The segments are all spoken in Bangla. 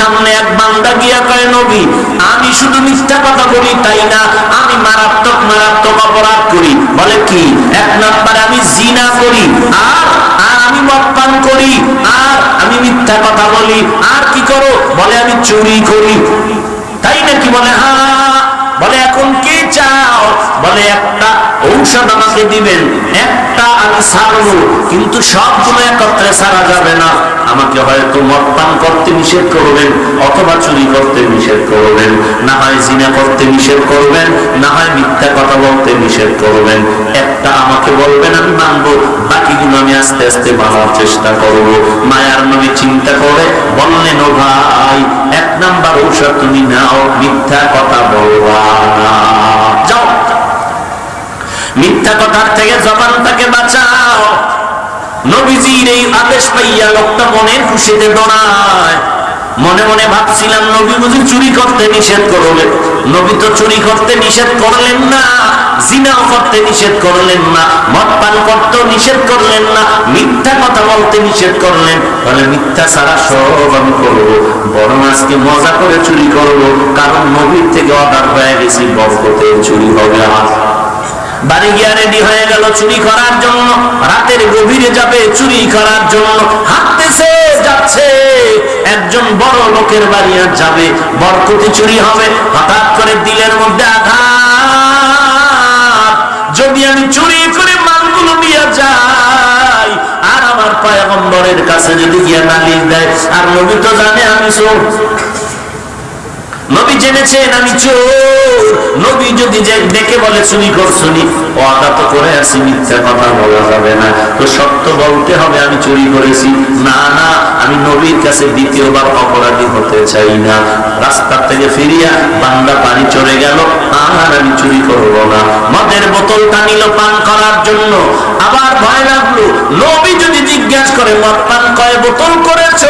সামনে এক বান্দা গিয়া কয়, নবী, আমি শুধু মিথ্যা কথা বলি, তাই না? আমি মারাত্মক মারাত্মক অপরাধ করি। বলে কি? এক নাম্বার আমি জিনা করি, আর আমি মদ পান করি, আর আমি মিথ্যা কথা বলি। আর কি করো? বলে, আমি চুরি করি। তাই নাকি বলে হ্যাঁ বলে, এখন কে চাও? বলে, একটা ঔষধ আমাকে দিবেন, একটা আমি সারবো কিন্তু সবগুলো একত্রে সারা যাবে না। আমাকে হয়তো মদ করতে নিষেধ করবেন, অথবা চুরি করতে নিষেধ করবেন, না হয় জিনা করতে নিষেধ করবেন, না হয় মিথ্যা কথা বলতে নিষেধ করবেন। একটা আমাকে বলবেন আমি মানবো, বাকিগুলো আমি আস্তে আস্তে মানার চেষ্টা করব। মায়ার নবী চিন্তা করে বললেন ও ভাই, এক নাম্বার ঔষধ তুমি নাও, মিথ্যা কথা বলবা না। মিথ্যা কথার থেকে জবানটাকে বাঁচাও। নবীজির এই আদেশ পাইয়া লোকটা মনের খুশিতে দৌড়ায় মনে মনে ভাবছিলাম, নবী বুঝি চুরি করতে নিষেধ করলেন নবী তো চুরি করতে নিষেধ করলেন না, জিনাও করতে নিষেধ করলেন না, মদ পান করতে নিষেধ করলেন না, মিথ্যা কথা বলতে নিষেধ করলেন। তাহলে মিথ্যা ছাড়া সব আমি করব। বরং আজকে মজা করে চুরি করব, কারণ নবীর থেকে অর্ডার হয়ে গেছি বরকতে চুরি হবে আমার। বাড়ি গিয়া রেডি হয়ে গেল চুরি করার জন্য। রাতের গভীরে যাবে চুরি করার জন্য। হাঁটতেছে, যাচ্ছে। একজন বড় লোকের বাড়ি আর যাবে। বরকতি চুরি হবে। হঠাৎ করে দিলের মধ্যে আঘাত। যদি আমি চুরি করে মালগুলো নিয়ে যাই, আর আমার পয়গম্বরের কাছে যদি গিয়া নালিশ দেয়, আর নবী তো জানে আমি চোর। নবী জেনেছেন আমি চোর। নবী যদি ডেকে বলে, চুরি করছুনি ওয়াদা তো করে আসি মিথ্যা কথা বলা যাবে না। তো সত্য বলতে হবে, আমি চুরি করেছি। না না, আমি নবীর কাছে দ্বিতীয়বার অপরাধী হতে চাই না। রাস্তার থেকে ফিরিয়া বান্দা পানি চড়ে গেল, আর আমি চুরি করব না। মদের বোতলটা নিল পান করার জন্য। আবার ভয় লাগল, নবী যদি জিজ্ঞাসা করে মদ পান কয় বোতল করেছ?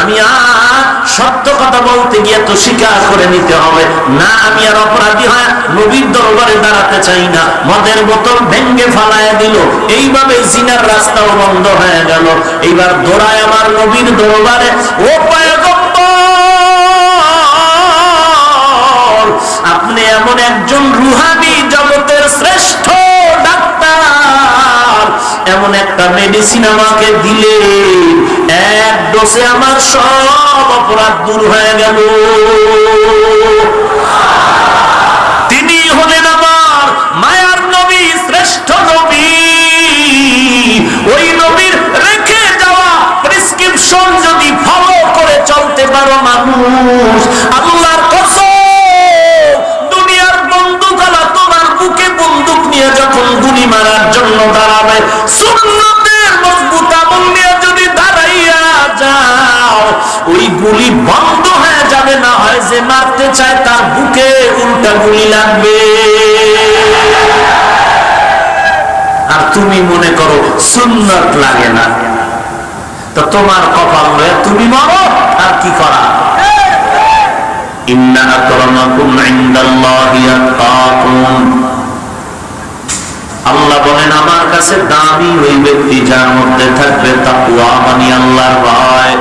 আমি আর সত্য কথা বলতে গিয়ে তো স্বীকার করে নিতে হবে। না, আমি আর অপরাধী হয় নবীর দরবারে দাঁড়াতে চাই না। মদের বোতল ভেঙ্গে ফালায় দিল। এইভাবে জিনার রাস্তাও বন্ধ হয়ে গেল। এইবার দৌড়ায় আমার নবীর দরবারে, ও আপনি এমন একজন রুহানি এমন একটা মেডিসিন আমাকে দিলে, এক ডোসে আমার সব অপরাধ দূর হয়ে গেল। তিনি হলেন আমার মায়ার নবী, শ্রেষ্ঠ নবী। ওই নবীর রেখে যাওয়া প্রেসক্রিপশন যদি ফলো করে চলতে পারো মানুষ আল্লাহর কসম দুনিয়ার বন্দুকালা তোমার বুকে বন্দুক নিয়ে যখন গুলি মারার জন্য দাঁড়াবে, সুন্নতের মজবুত আমল নিয়ে যদি দাঁড়াইয়া যাও, ওই গুলি বন্ধ হয়ে যাবে, না হয় যে মারতে চায় তার বুকে উল্টা গুলি লাগবে। আর তুমি মনে করো সুন্নত লাগে না। তো তোমার কপাল হয়ে তুমি মারো, আর কি করা? ইন্না আকরামাকুম ইনদাল্লাহি আল্লাহ বলেন, আমার কাছে দামি ওই ব্যক্তি যার মধ্যে থাকবে তাকুয়া মানে আল্লাহর ভয়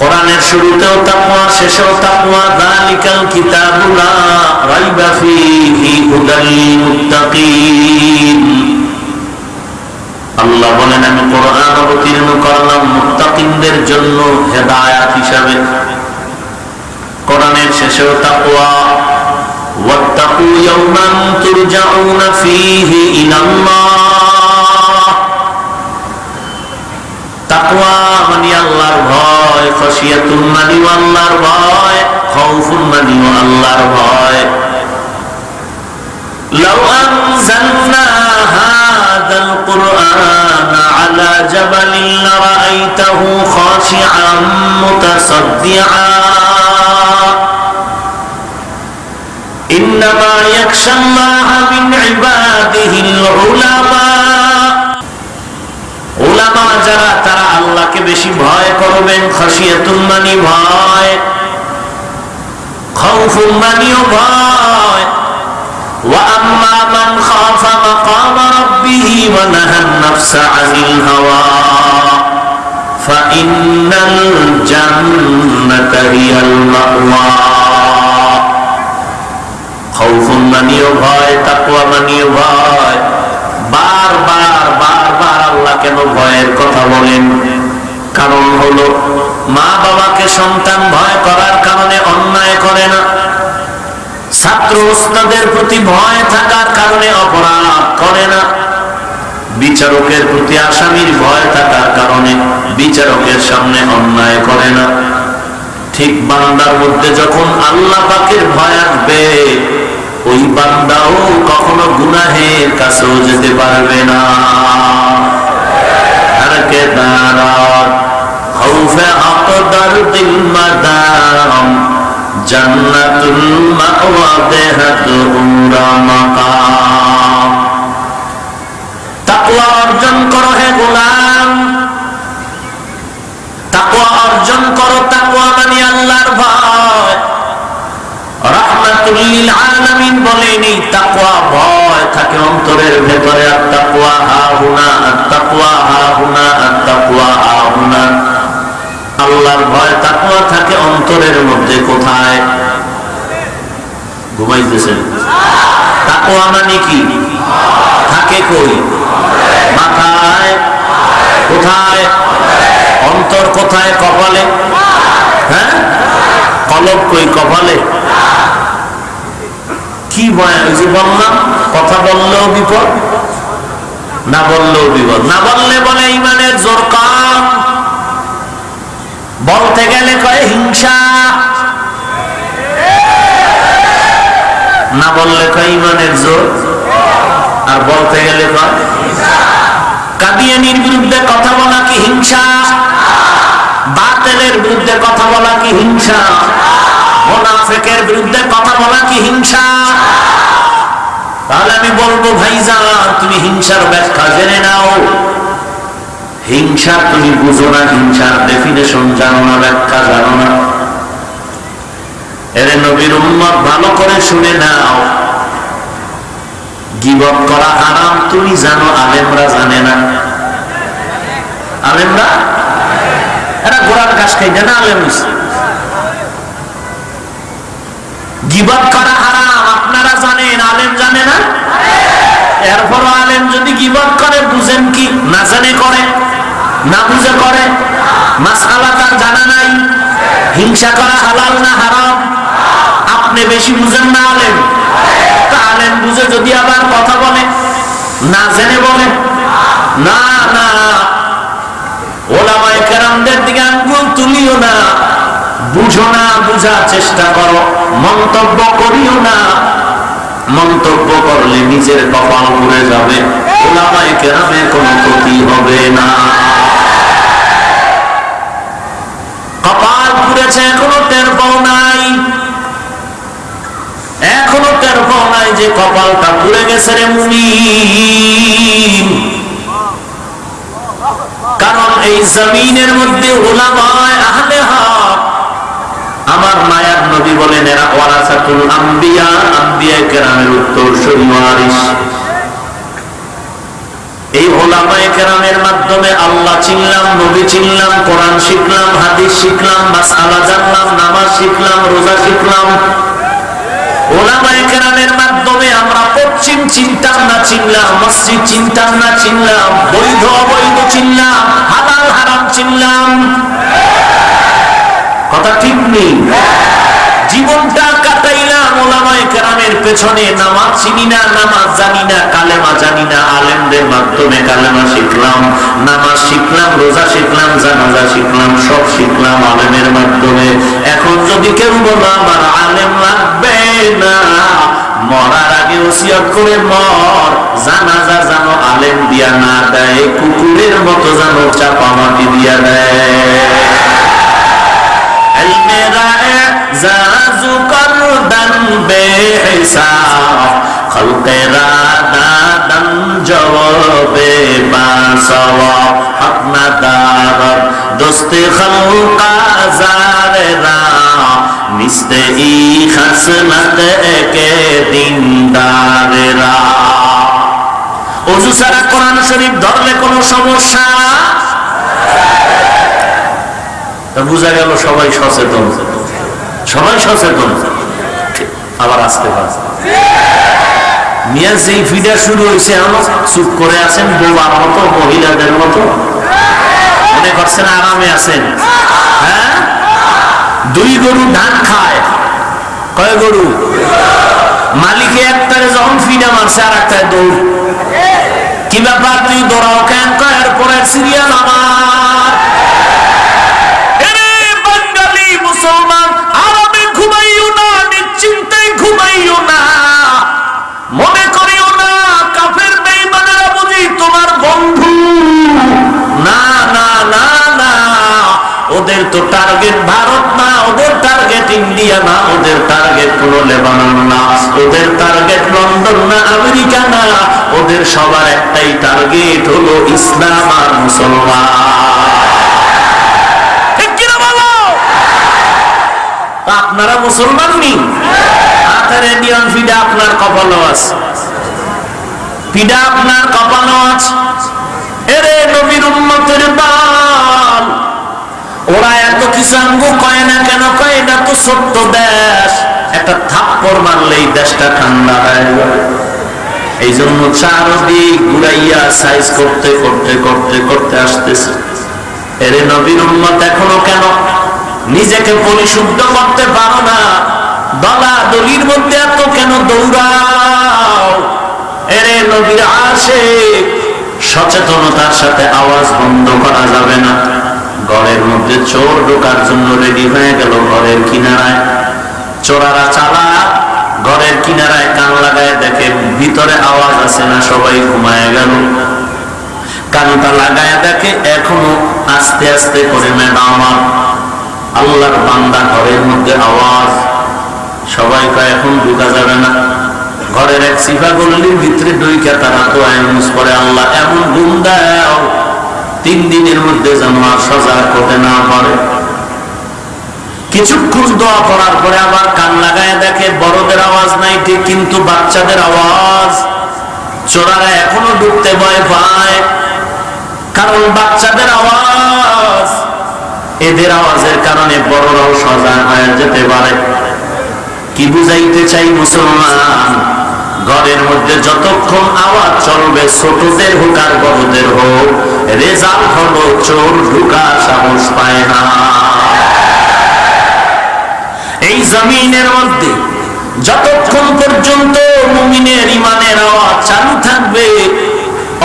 কোরআনের শুরুতেও তাকওয়া, শেষেও তাকওয়া, যালিকাল কিতাবুলা রাইবা ফীহি হুদাল মুত্তাকিন আল্লাহ বলেন, আমি কোরআন অবতীর্ণ করলাম মুত্তাকিনদের জন্য হেদায়াত হিসাবে। কোরআনের শেষেও তাকওয়া واتقوا يوما ترجعون فيه إلى الله তাকওয়া মানে আল্লাহর ভয় খশিয়াতুন মানে আল্লাহর ভয় খাউফুন মানে আল্লাহর ভয় لو أنزلنا هذا القرآن على جبل لرأيته خاشعا متصدعا إنما يخشى الله من عباده العلماء ওলামা যারা তারা আল্লাহকে বেশি ভয় করবেন খসিয়াতুল মানি ভয় খাউফুল মানিও ভয় وأما من خاف مقام ربه ونهى النفس عن الهوى فإن الجنة هي المأوى খৌফুল প্রতি ভয় থাকার কারণে অপরাধ করে না। বিচারকের প্রতি আসামির ভয় থাকার কারণে বিচারকের সামনে অন্যায় করে না। ঠিক বান্দার মধ্যে যখন আল্লাহ পাকের ভয় আসবে ওই বান্দাও কখনো গুনাহের কাছেও যেতে পারবে না। হারকে দাঁড়াত মাকাম। অর্জন করো হে গোলাম। তাকওয়া অর্জন করো তাকওয়া মানে আল্লাহর ভয়। থাকে আল্লাহর ভয়, তাকওয়া থাকে অন্তরের মধ্যে, কোথায়? ঘুমাইতেছেন। তাকওয়া মানে কি? থাকে কই? মাথায়? কোথায়? অন্তর কোথায়? কপালে? হ্যাঁ? কলব কই? কপালে? কি ভয় ওই বললাম, কথা বললেও বিপদ, না বললেও বিপদ। না বললে বলে ইমানের জোর কম বলতে গেলে কয় হিংসা। না বললে কয় ইমানের জোর। আর বলতে গেলে কয় কাদিয়ানির বিরুদ্ধে কথা বলা কি হিংসা? বাতেলের বিরুদ্ধে কথা বলা কি হিংসা? মোনাফেকের বিরুদ্ধে কথা বলা কি হিংসা? তাহলে আমি বলব, ভাইজান, তুমি হিংসার ব্যাখ্যা জেনে নাও। হিংসা তুমি বুঝো না, হিংসার ডেফিনেশন জানো না, ব্যাখ্যা জানো না। এর নবীর উম্মত, ভালো করে শুনে নাও। গিবত করা হারাম, তুমি জানো, আলেমরা জানে না। আলেমরা? এরা গোড়ার ঘাস খাই না, আলেম গিবত করা হারাম, আপনারা জানেন, আলেম জানে না? এরপর আলেম যদি গিবত করে, বুঝেন কি? না জানে করে, না বুঝে করে? মাসালা তার জানা নাই। হিংসা করা হালাল না হারাম? আপনি বেশি বুঝেন না আলেম। আলেম বুঝে যদি আবার কথা বলে, না জেনে বলে? না না। ওলামায় কেরামদের দিকে আঙ্গুল তুলিও না। বুঝো না, বুঝার চেষ্টা করো। মন্তব্য করিও না। মন্তব্য করলে নিজের কপাল পুড়ে যাবে। কেরামের কোনো ক্ষতি হবে না। কপাল পুড়েছে, এখনও টের পাও নাই। এখনও টের পাও নাই যে কপালটা পুড়ে গেছে রে মুমিন। কারণ এই জমিনের মধ্যে ওলামায় আহলে হক আমার মায়ার নবী বলেন, এরা ওয়ারাসাতুল আম্বিয়া আম্বিয়া কেরামের উত্তর ওয়ারিস এই ওলামায়ে কেরামের মাধ্যমে আল্লাহ চিনলাম, নবী চিনলাম, কোরআন শিখলাম, হাদিস শিখলাম, মাসআলা জানলাম, নামাজ শিখলাম, রোজা শিখলাম। ওলামায়ে কেরামের মাধ্যমে আমরা পশ্চিম চিনতাম না চিনলাম, মসজিদ চিনতাম না চিনলাম, বৈধ অবৈধ চিনলাম, হালাল হারাম চিনলাম। ঠিক জীবনটা কাটাইলাম ওলামায়ে কেরামের পেছনে। নামাজ চিনি না, নামাজ জানি না, কালেমা জানি না, আলেমদের মাধ্যমে কালেমা শিখলাম, নামাজ শিখলাম, রোজা শিখলাম, জানাজা শিখলাম, সব শিখলাম আলেমের মাধ্যমে। এখন যদি কেউ বলো, আমার আলেম লাগবে না, মরার আগে ওসিয়ত করে মর, জানাজা জানো আলেম দিয়া না দেয়, কুকুরের মতো জানো চাপা মাটি দিয়া দেয়। মেরা জাজু করদন বেহিসাব খলকেরা দাদন জবাবে বাসওয়াব আপনা দারত দোস্তে মিস্তে ই খসলত একে দিনদারেরা ওযু সারা কোরআন শরীফ ধরলে কোনো সমস্যা? বোঝা গেল সবাই সচেতন। সবাই সচেতন। আবার আসতে পারে। মিয়া ফিডা শুরু হয়েছে আমার চুপ করে আছেন বোবার মতো, মহিলাদের মতো। মনে করছেন আরামে আছেন। হ্যাঁ? দুই গরু ধান খায়। কয় গরু? মালিকে একটারে যখন ফিডা মারছে আর একটায় দৌড়। কি ব্যাপার তুই দৌড়াও কেন? কয় পরের সিরিয়াল আমার। ওদের তো টার্গেট ভারত না, ওদের টার্গেট ইন্ডিয়া না, ওদের টার্গেট কোন লেবানন না। ওদের টার্গেট লন্ডন না, আমেরিকা না, ওদের সবার একটাই টার্গেট হলো ইসলাম আর মুসলমান। আপনারা মুসলমান নি? হাতের ইন্ডিয়ান ফিডা আপনার কপালও আছে। পিডা আপনার কপালও আছে। এরে নবীর উম্মতের বাল কয় না কেন কয়, এটা তো ছোট্ট দেশ। একটা থাপ্পড় দেশটা ঠান্ডা হয়ে এই জন্য চারদিক ঘুরাইয়া সাইজ করতে করতে করতে করতে আসতেছে। এরে নবীর এখনও কেন? নিজেকে পরিশুদ্ধ করতে পারো না। দলা দলির মধ্যে এত কেন দৌড়াও? এরে নবীর আসে সচেতনতার সাথে আওয়াজ বন্ধ করা যাবে না। ঘরের মধ্যে চোর ঢোকার জন্য রেডি হয়ে গেল ঘরের কিনারায়। চোরারা চালা, ঘরের কিনারায় কান লাগায় দেখে ভিতরে আওয়াজ আছে না, সবাই ঘুমায় গেল। কানটা লাগায় দেখে এখনও আস্তে আস্তে করে, ম্যাডাম, আল্লাহর বান্দা ঘরের মধ্যে আওয়াজ। সবাই কয়, এখন ঢুকা যাবে না। ঘরের এক সিফা গল্লির ভিতরে ডুইকা তারা তো আইনুস করে আল্লাহ, এমন দাও। তিন দিনের মধ্যে যেন আর সজাগ করতে না পারে। কিছুক্ষণ দোয়া করার পরে আবার কান লাগায় দেখে, বড়দের আওয়াজ নাই ঠিক, কিন্তু বাচ্চাদের আওয়াজ। চোরারা এখনও ঢুকতে ভয় পায়, কারণ বাচ্চাদের আওয়াজ। এদের আওয়াজের কারণে বড়রাও সজাগ হয়ে যেতে পারে। কি বুঝাইতে চাই মুসলমান? ঘরের মধ্যে যতক্ষণ আওয়াজ চলবে, ছোটদের হোক আর বড়দের হোক রেজাল্ট হলো চোর ঢুকার সাহস পায় না। এই জমিনের মধ্যে যতক্ষণ পর্যন্ত মুমিনের ইমানের আওয়াজ চালু থাকবে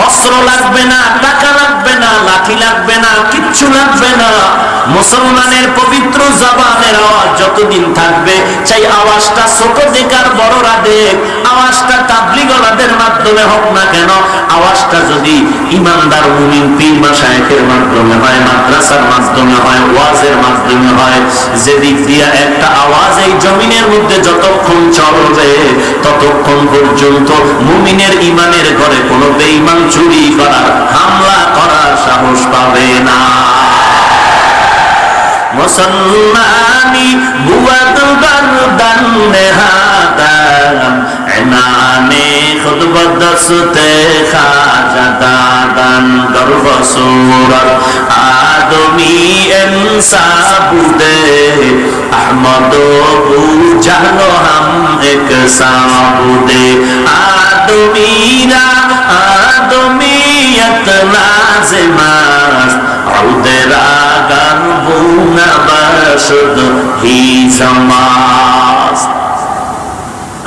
অস্ত্র লাগবে না, টাকা লাগবে না, লাঠি লাগবে না, কিচ্ছু লাগবে না। মুসলমানের পবিত্র জবানের আওয়াজ যতদিন থাকবে চাই আওয়াজটা ছোট বড়রা দেখ, আওয়াজটা তাবলিগলাদের মাধ্যমে হোক না কেন, আওয়াজটা যদি ইমানদার মুমিন পীর মাসায়েকের মাধ্যমে হয়, মাদ্রাসার মাধ্যমে হয়, ওয়াজের মাধ্যমে হয় দিয়া একটা আওয়াজ এই জমিনের মধ্যে যতক্ষণ চলবে, ততক্ষণ পর্যন্ত মুমিনের ইমানের ঘরে কোনো বেঈমান চুরি করার হামলা করার সাহস পাবে না। মুসলমানি বুয়াদ বারদান নেহাদাম এনানে খুদ বদসতে খাজা গর্ব সুরত। আদমি ইনসাবুদে আহমদ বু জানো হাম এক সাবুদে আদমিরা আদমিয়ত লাজিমাস। আউদেরা গান বুনা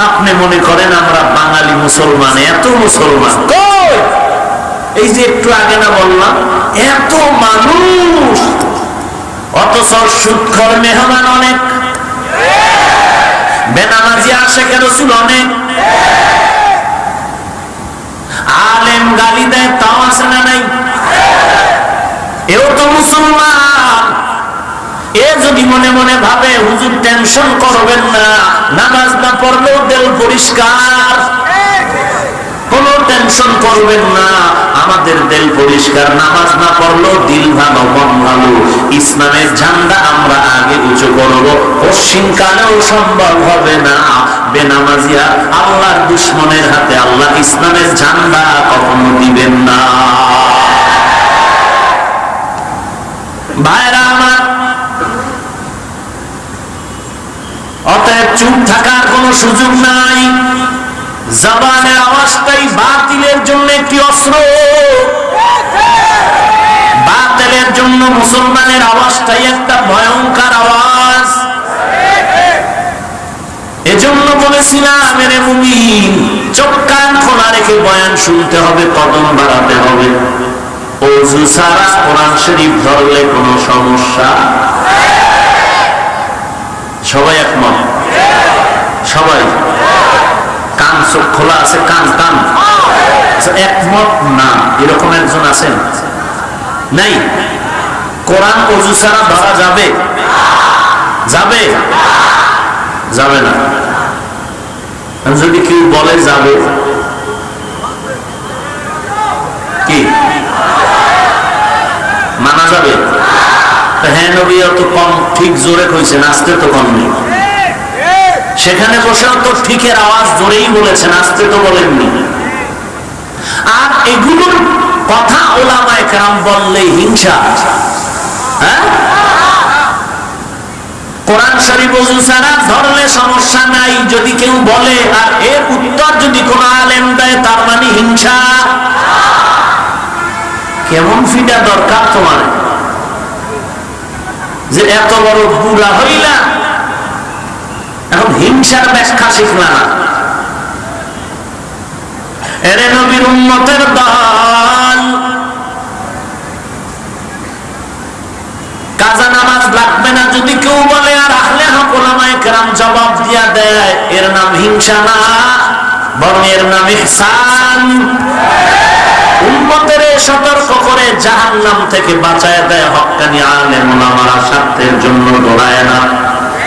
আপনি মনে করেন আমরা বাঙালি মুসলমান, এত মুসলমান এই যে একটু আগে না বললাম, এত মানুষ। অথচ সুৎখর মেহমান অনেক। বেনামাজি আসে কেন ছিল অনেক? আলেম গালি দেয়, তাও আসে না নাই এও তো মুসলমান এ যদি মনে মনে ভাবে, হুজুর টেনশন করবেন না। নামাজ না পড়লেও দেল পরিষ্কার। কোন টেনশন করবেন না। আমাদের দিল পরিষ্কার। নামাজ না পড়লেও দিল ভালো মন ভালো। ইসলামের ঝান্ডা আমরা আগে উঁচু করব। পশ্চিম কালেও সম্ভব হবে না। বেনামাজিয়া আল্লাহর দুশ্মনের হাতে আল্লাহ ইসলামের ঝান্ডা কখনো দিবেন না। ভাইরা আমার অতএব চুপ থাকার কোনো সুযোগ নাই। জবানের আওয়াজটাই বাতিলের জন্য একটি অস্ত্র। বাতিলের জন্য মুসলমানের আওয়াজটাই একটা ভয়ঙ্কর আওয়াজ। এজন্য বলেছিলাম মেরে মুমিন, চোখ কান খোলা রেখে বয়ান শুনতে হবে, কদম বাড়াতে হবে। অজু সারা কোরআন শরীফ ধরলে কোনো সমস্যা? সবাই একমত? সবাই। কান চোখ খোলা আছে কান কান। আচ্ছা, একমত? না এরকম একজন আছেন। নাই। কোরআন অজু ছাড়া ধরা যাবে? যাবে? যাবে না। যদি কেউ বলে যাবে? কি? মানা যাবে? হ্যাঁ নবী অত কম ঠিক জোরে কইছেন আসতে তো কম নেই। সেখানে বসেও তো ঠিকের আওয়াজ জোরেই বলেছেন আসতে তো বলেননি। আর এগুলোর কথা ওলামায় কেরাম বললে হিংসা। হ্যাঁ? কোরআন শরীফ ওযু ছাড়া ধরলে সমস্যা নাই, যদি কেউ বলে আর এর উত্তর যদি কোন আলেম দেয়, তার মানে হিংসা। কেমন ফিটা দরকার তোমার? যে এত বড় বুড়া হইলা এখন হিংসার ব্যাখ্যা শিখলা না। এরে নবীর উন্মতের দল। কাজা নামাজ লাগবে না, যদি কেউ বলে, আর কেরাম জবাব দিয়া দেয়, এর নাম হিংসা না, বরং এর নাম ইহসান। উম্মতের সতর্ক করে জাহান্নাম থেকে বাঁচায় দেয় হক্কানি আলেম ওলামারা স্বার্থের জন্য দৌড়ায় না।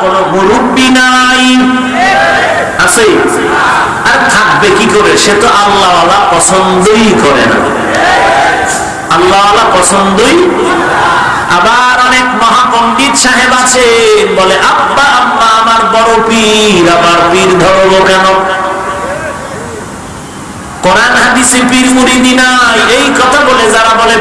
কোন মুরব্বী নাই। আছে? আর থাকবে কি করে? সে তো আল্লাহওয়ালা পছন্দই করে না। আল্লাহওয়ালা পছন্দই আবার অনেক মহাপণ্ডিত সাহেব আছেন বলে, আব্বা, আম্মা, আমার বড় পীর আবার পীর ধরবো কেন? কোরআন হাদিসে পীর মুরিদি নাই। এই কথা বলে, যারা বলে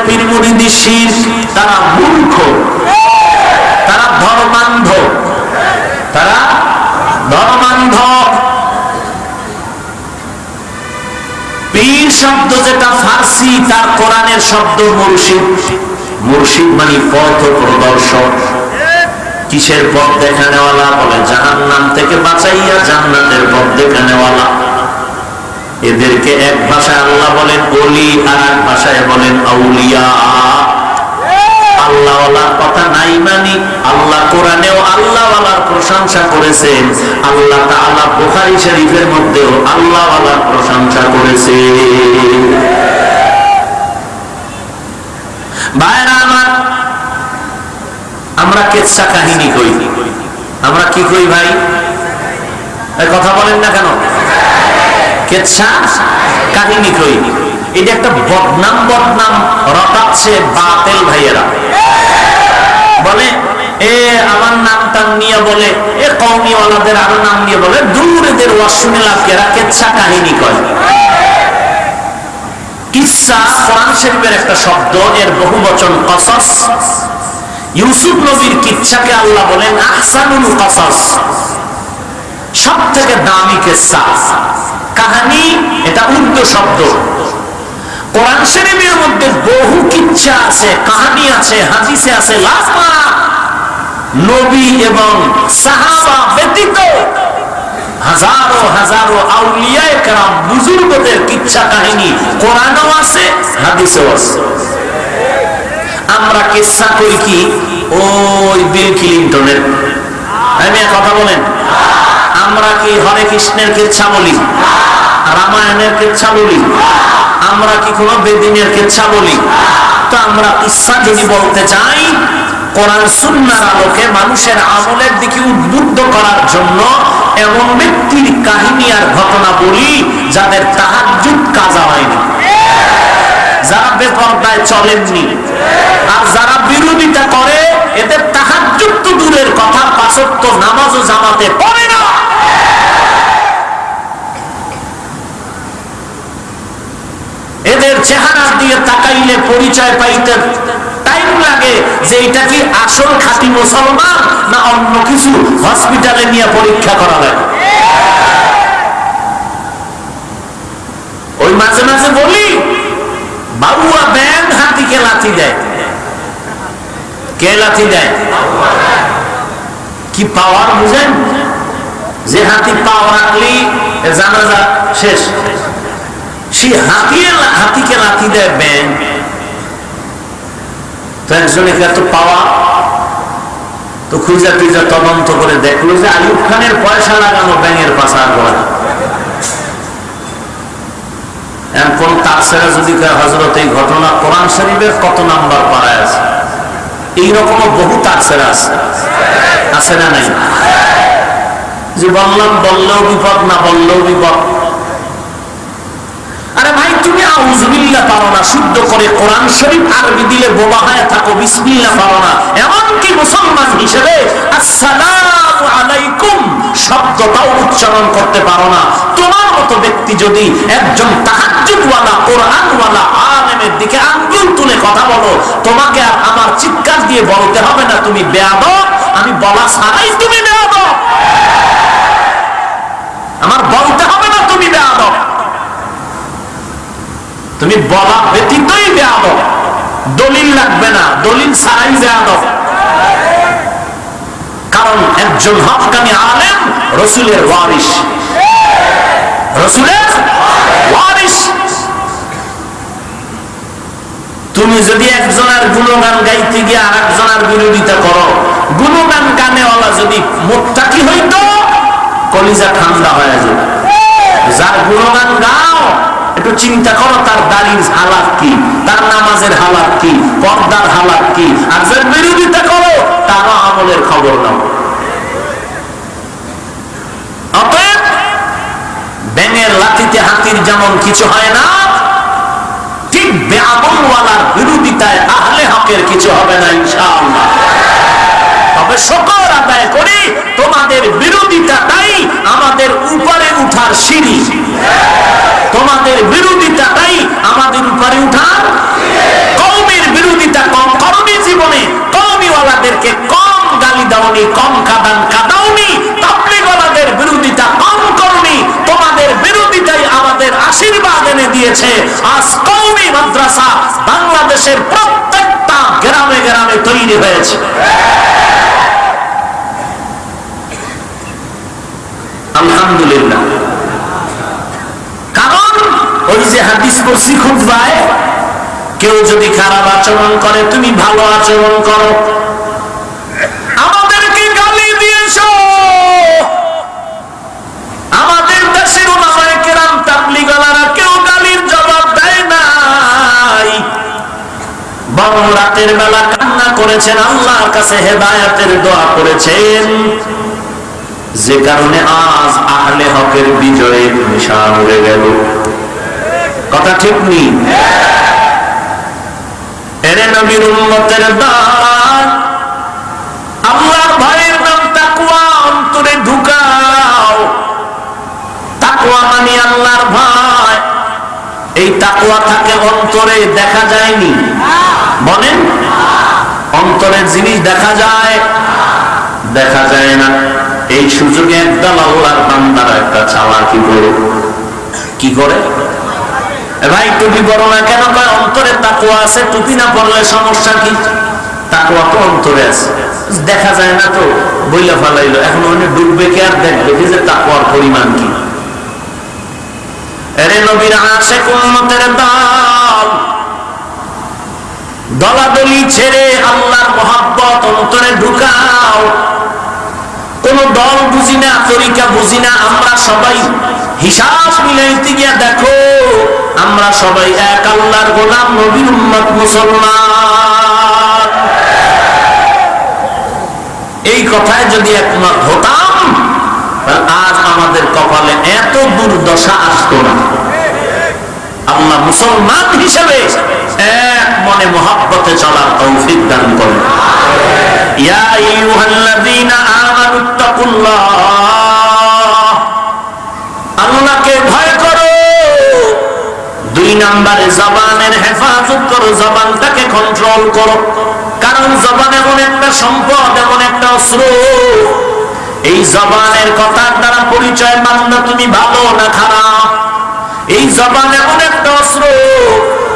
কোরআনের শব্দ মুর্শিদ। মুর্শিদ মানে পথ প্রদর্শক। কিসের পথ দেখানেওয়ালা বলে, জাহান্নাম থেকে বাঁচাইয়া জান্নাতের পথ দেখানেওয়ালা। এদেরকে এক ভাষায় আল্লাহ বলেন অলি আর এক ভাষায় বলেন, আউলিয়া। আল্লাহওয়ালার কথা নাই মানি, আল্লাহ কোরআনেও আল্লাহওয়ালার প্রশংসা করেছেন। আল্লাহ শরীফের মধ্যেও আল্লাহওয়ালার প্রশংসা করেছে ভাইরা আমার আমরা কেচ্ছা কাহিনী কই? আমরা কি কই ভাই? কথা বলেন না কেন? কেচ্ছা কাহিনী কই? এটা একটা বদনাম বদনাম রটাচ্ছে বাতেল ভাইয়েরা। বলে, এ, আমার নাম টাম নিয়ে বলে, এ কৌমিওয়ালাদের আরও নাম নিয়ে বলে, দূর এদের ওয়াজ শুনে লাভ? এরা কেচ্ছা কাহিনী কয়। কিসা কোরআন শরীফের একটা শব্দ, এর বহু বচন কসস। ইউসুফ নবীর কিচ্ছাকে আল্লাহ বলেন, আহসানুল কসস। সব থেকে দামি কেসা, কাহানি, এটা উর্দু শব্দ। কোরআন শরীফের মধ্যে বহু কিচ্ছা আছে, কাহানি আছে, হাদিসে আছে, লাফা নবী এবং সাহাবা ব্যতীত হাজারো হাজারো আউলিয়ায়ে কেরাম বুজুর্গদের কিচ্ছা কাহিনী কোরআনও আছে, হাদিসেও আছে। আমরা কিচ্ছা করি কি? ওই বিল ক্লিন্টনের। আমি কথা বলেন। আমরা কি হরে কৃষ্ণের কিচ্ছা বলি? রামায়ণের কিচ্ছা বলি? আমরা কি কোনো বেদিনের কিচ্ছা বলি? তো আমরা কিচ্ছা যদি বলতে চাই আলোকে মানুষের আমলের দিকে উদ্বুদ্ধ করার জন্য এমন ব্যক্তির কাহিনী আর ঘটনা বলি যাদের তাহাজুদ কাজা হয়নি। যারা বেপর্দায় চলেননি আর যারা বিরোধিতা করে, এদের তাহাজুদ তো দূরের কথা পাঁচত্ব নামাজ জামাতে পড়ে না। এদের চেহারা দিয়ে তাকাইলে পরিচয় পাইতে টাইম লাগে যে এটা কি আসল খাঁটি মুসলমান না অন্য কিছু হসপিটালে নিয়ে পরীক্ষা করা লাগে? ওই মাঝে মাঝে বলি বাবুয়া ব্যাং হাতিকে লাথি দেয়? কে লাথি দেয়? কি পাওয়ার বুঝেন? যে হাতি পাও রাখলি জানাজা শেষ। সে হাতিয়ে হাতিকে লাথি দেয় ব্যাং তো একজনে এত পাওয়া। তো খুঁজা খুঁজা তদন্ত করে দেখল যে আইব খানের পয়সা লাগানো ব্যাঙের পাশা করা কোন তারসেরা যদি হজরত এই ঘটনা কোরআন শরীফের কত নাম্বার পাড়ায় আছে? এইরকম বহু আছে। আছে না নাই? যে বললাম, বললেও বিপদ, না বললেও বিপদ। আরে ভাই, তুমি আউজবিল্লা পারো না, শুদ্ধ করে কোরআন শরীফ আরবি দিলে বোবা হয়ে থাকো বিসমিল্লা না। এমনকি মুসলমান হিসেবে আসসালামু আলাইকুম শব্দটাও উচ্চারণ করতে পারো না। তোমার মতো ব্যক্তি যদি একজন তাহাজ্জুদওয়ালা, কোরআনওয়ালা, আলেমের দিকে আঙ্গুল তুলে কথা বলো, তোমাকে আর আমার চিৎকার দিয়ে বলতে হবে না তুমি বেয়াদব, আমি বলা ছাড়াই তুমি বেয়াদব। আমার বলতে হবে না তুমি বেয়াদব। তুমি বলা ব্যতীতই বেয়াদ দলিল লাগবে না, দলিল ছাড়াই বেয়াদ কারণ একজন হকানি আলেম রসুলের ওয়ারিস রসুলের ওয়ারিস তুমি যদি একজনের গুণগান গাইতে গিয়ে আর একজনের বিরোধিতা করো, গুণগান গানেওয়ালা যদি মোত্তাকি হইতো, কলিজা ঠান্ডা হয়ে যাবে। যার গুণগান গাও, একটু চিন্তা করো তার দাড়ির হালাত কি, তার নামাজের হালাত কি, পর্দার হালাত কি, আর যার বিরোধিতা করো তারও আমলের খবর নাও। অতএব, ব্যাঙের লাঠিতে হাতির যেমন কিছু হয় না, ঠিক বেআমলওয়ালার বিরোধিতায় আহলে হকের কিছু হবে না, ইনশাআল্লাহ। তবে আদায় করি, তোমাদের আমাদের উপরে উঠার সিঁড়ি। তোমাদের বিরোধিতাটাই আমাদের উপরে উঠার কৌমের বিরোধিতা কম করনি জীবনে কৌমিওয়ালাদেরকে কম গালি দাওনি, কম কাদান কাদাওনি তাবলিগওয়ালাদের বিরোধিতা কম করনি, তোমাদের বিরোধিতাই আমাদের আশীর্বাদ এনে দিয়েছে। আজ কৌমি মাদ্রাসা বাংলাদেশের প্রত্যেকটা গ্রামে গ্রামে তৈরি হয়েছে। আলহামদুলিল্লাহ। কেউ যদি খারাপ আচরণ করে, তুমি ভালো আচরণ করো আমাদেরকে গালি দিয়েছ আমাদের দেশের ওলামায়ে কেরাম তাবলিগালারা কেউ গালির জবাব দেয় নাই। বরং রাতের বেলা কান্না করেছেন, আল্লাহর কাছে হেদায়াতের দোয়া করেছেন। যে কারণে আজ আহলে হকের বিজয়ে নিশান উড়ে গেল। কথা ঠিক নেই এরে নবীর উম্মতের দান আল্লাহর তাকুয়া মানে আল্লাহর ভয়। এই তাকুয়া থাকে অন্তরে, দেখা যায়নি। বলেন? অন্তরের জিনিস দেখা যায় দেখা যায় না। এই সুযোগে একদল আল্লাহর বান্দারা একটা করে? কি করে? ভাই, টুপি না কেন? কয়, অন্তরে তাকুয়া আছে, টুপি না পরলে সমস্যা কি? তাকুয়া তো অন্তরে আছে। দেখা যায় না তো, বইলা ফালাইলো। এখন ওখানে ডুববে কে আর দেখবে? যে তাকুয়ার পরিমাণ কি? এরে নবীর আশে উম্মতের দল। দলাদলি ছেড়ে আল্লাহর মহাব্বত অন্তরে ঢুকাও। কোন দল বুঝি না, তরিকা বুঝি না, আমরা সবাই হিসাব মিলাইতে গিয়া দেখো, আমরা সবাই এক আল্লাহর গোলাম নবীর উম্মত মুসলমান। কথায় যদি একমত হতাম আজ আমাদের কপালে এত দুর্দশা আসতো না। আল্লাহ মুসলমান হিসেবে এক মনে মহাব্বতে চলার তৌফিক দান করেন। আইয়ুহাল্লাযীনা আমানুত্তাকুল্লাহ আল্লাহকে ভয় করো। দুই নম্বরে জবানের হেফাজত করো, জবানটাকে কন্ট্রোল করো। কারণ জবান এমন একটা সম্পদ, এমন একটা অস্ত্র এই জবানের কথার দ্বারা পরিচয় মাননা তুমি ভালো না খারাপ? এই জবান এমন একটা অস্ত্র।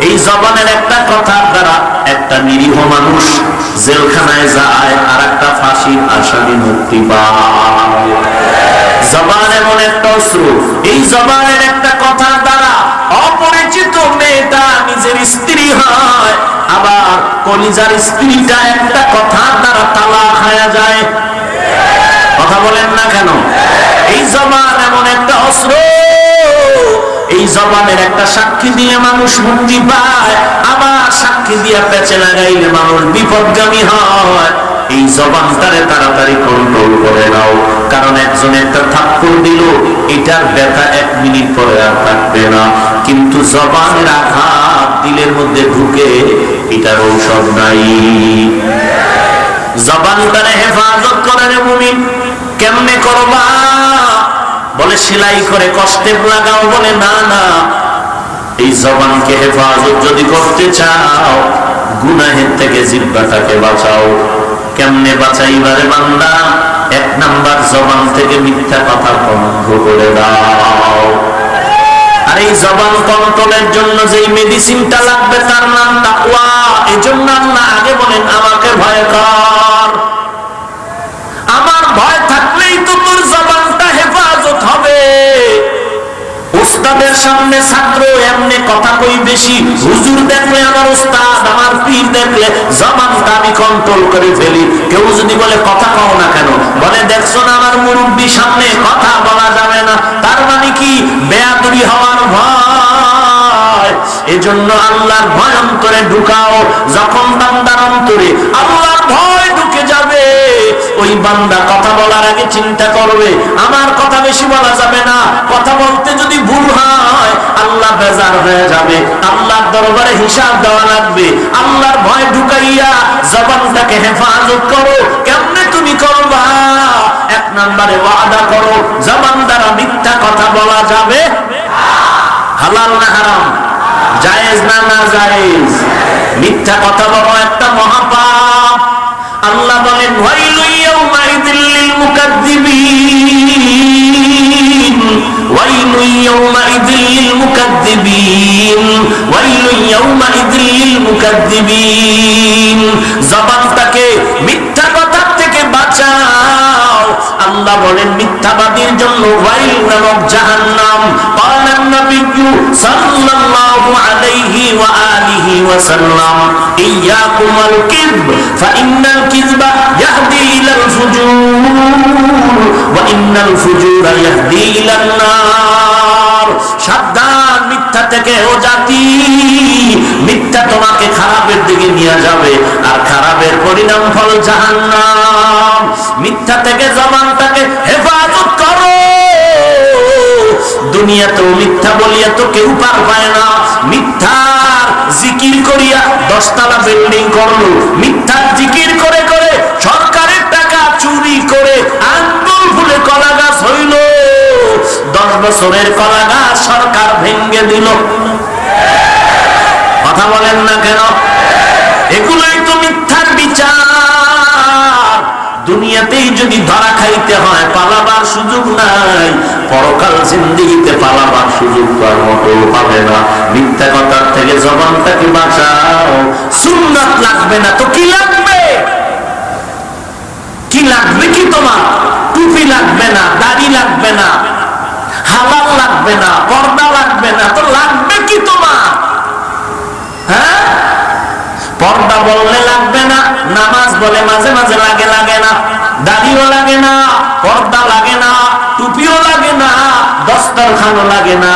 এই জবানের একটা কথার দ্বারা একটা নিরীহ মানুষ জেলখানায় যায় আর একটা ফাঁসির আসামি মুক্তি পায়। জবান এমন একটা অস্ত্র। এই জবানের একটা কথার দ্বারা অপরিচিত মেয়েটা নিজের স্ত্রী হয়, আবার কলিজার স্ত্রীটা একটা কথার দ্বারা তালা খায়া যায়। কথা বলেন না কেন? এই জবান এমন একটা অস্ত্র। এই জবানের একটা সাক্ষী দিয়ে মানুষ মুক্তি পায়। আবার সাক্ষী দিয়ে পেঁচে লাগাইলে মানুষ বিপদগামী হয়। এই জবানটারে তাড়াতাড়ি কন্ট্রোল করে নাও। কারণ একজন একটা থাপ্পড় দিল, এটার ব্যথা এক মিনিট পরে আর থাকবে না। কিন্তু জবানের আঘাত দিলের মধ্যে ঢুকে এটার ঔষধ নাই। জবানটারে হেফাজত করে রে মুমিন। কেমনে করবা? বলে, সেলাই করে কষ্টে লাগাও। বলে, না না, এই জবানকে হেফাজত যদি করতে চাও, গুনাহের থেকে জিব্বাটাকে বাঁচাও। কেমনে বাঁচাইবারে বান্দা? এক নাম্বার জবান থেকে মিথ্যা কথা বন্ধ করে দাও। আর এই জবান কন্ট্রোলের জন্য যেই মেডিসিনটা লাগবে, তার নাম তাকওয়া। এজন্য আল্লাহ আগে বলেন, আমাকে ভয় কর। আমার ভয় থাকলেই উস্তাদের সামনে ছাত্র এমনি কথা কই বেশি। হুজুর দেখলে আমার উস্তাদ, আমার পীর দেখলে জবানটা আমি কন্ট্রোল করে ফেলি। কেউ যদি বলে, কথা কও না কেন? বলে, দেখছ না আমার মুরব্বী সামনে কথা বলা যাবে না। তার মানে কি? বেয়াদুরি হওয়ার ভয়। এজন্য আল্লাহর ভয় অন্তরে ঢুকাও। যখন বান্দার অন্তরে আল্লাহর ভয় ওই বান্দা কথা বলার আগে চিন্তা করবে, আমার কথা বেশি বলা যাবে না। কথা বলতে যদি ভুল হয়, আল্লাহ বেজার হয়ে যাবে। আল্লাহর দরবারে হিসাব দেওয়া লাগবে। আল্লাহর ভয় ঢুকাইয়া জবানটাকে হেফাজত করো। কেমনে তুমি করবা? এক নম্বরে ওয়াদা করো, জবান দ্বারা মিথ্যা কথা বলা যাবে হালাল না হারাম? জায়েজ না না জায়েজ? মিথ্যা কথা বলা একটা মহাপাপ। আল্লাহ বলেন জবানটাকে মিথ্যা কথার থেকে বাঁচাও আল্লাহ বলেন, মিথ্যাবাদীর জন্য ওয়াইল নামক জাহান্নাম। নবিয়্যু সাল্লাল্লাহু আলাইহি ওয়া আলিহি ওয়া সাল্লাম ইয়াকুমুল কিযব কিযবা ইয়াহদি ইলাল ফুজুর, ওয়া ইন্নাল ইয়াহদি ইলান নার। সাবধান, মিথ্যা থেকে ও জাতি, মিথ্যা তোমাকে খারাপের দিকে নিয়ে যাবে, আর খারাপের পরিণাম ফল জাহান্নাম। মিথ্যা থেকে জবান দুনিয়াতেও মিথ্যা বলিয়া তো কেউ পার পায় না। মিথ্যার জিকির করিয়া দশতলা বিল্ডিং করল। মিথ্যার জিকির করে করে সরকারের টাকা চুরি করে আন্দোল ফুলে কলা গাছ হইল। দশ বছরের কলা গাছ সরকার ভেঙ্গে দিল। কথা বলেন না কেন? এগুলোই তো মিথ্যার বিচার। দুনিয়াতেই যদি ধরা খাইতে হয়, পালাবার সুযোগ নাই। পরকাল জিন্দিগিতে পালাবার সুযোগ তার মতো পাবে না। মিথ্যা কথার থেকে জবানটাকে বাঁচাও? সুন্নাত লাগবে না তো কি লাগবে? কি লাগবে কি তোমার? টুপি লাগবে না, দাড়ি লাগবে না, হালাল লাগবে না, পর্দা লাগবে না তো লাগবে কি তোমার? হ্যাঁ? পর্দা বললে লাগবে না, নামাজ বলে মাঝে মাঝে লাগে লাগে না। দাড়িও লাগে না, পর্দা লাগে না, টুপিও লাগে না, দস্তরখানও লাগে না।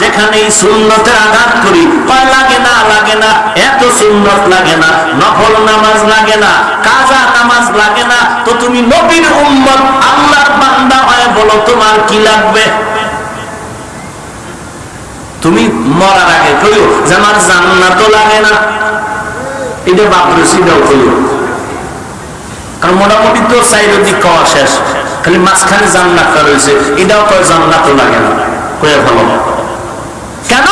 যেখানে সুন্নতে আঘাত করি, কয় লাগে না লাগে না, এত সুন্নত লাগে না। নফল নামাজ লাগে না, কাজা নামাজ লাগে না। তো তুমি নবীর উম্মত, আল্লাহর বান্দা হয় বলো তোমার কি লাগবে? তুমি মরার আগে কইও, যে আমার জান্নাত লাগে না। এটা বাপরসিটাও কইও। কারণ মোটামুটি তো চাইর দিক খাওয়া শেষ। খালি মাঝখানে জান্নাতটা রয়েছে। এটাও তো জান্নাতও লাগে না। কয়ে ভালো। কেন?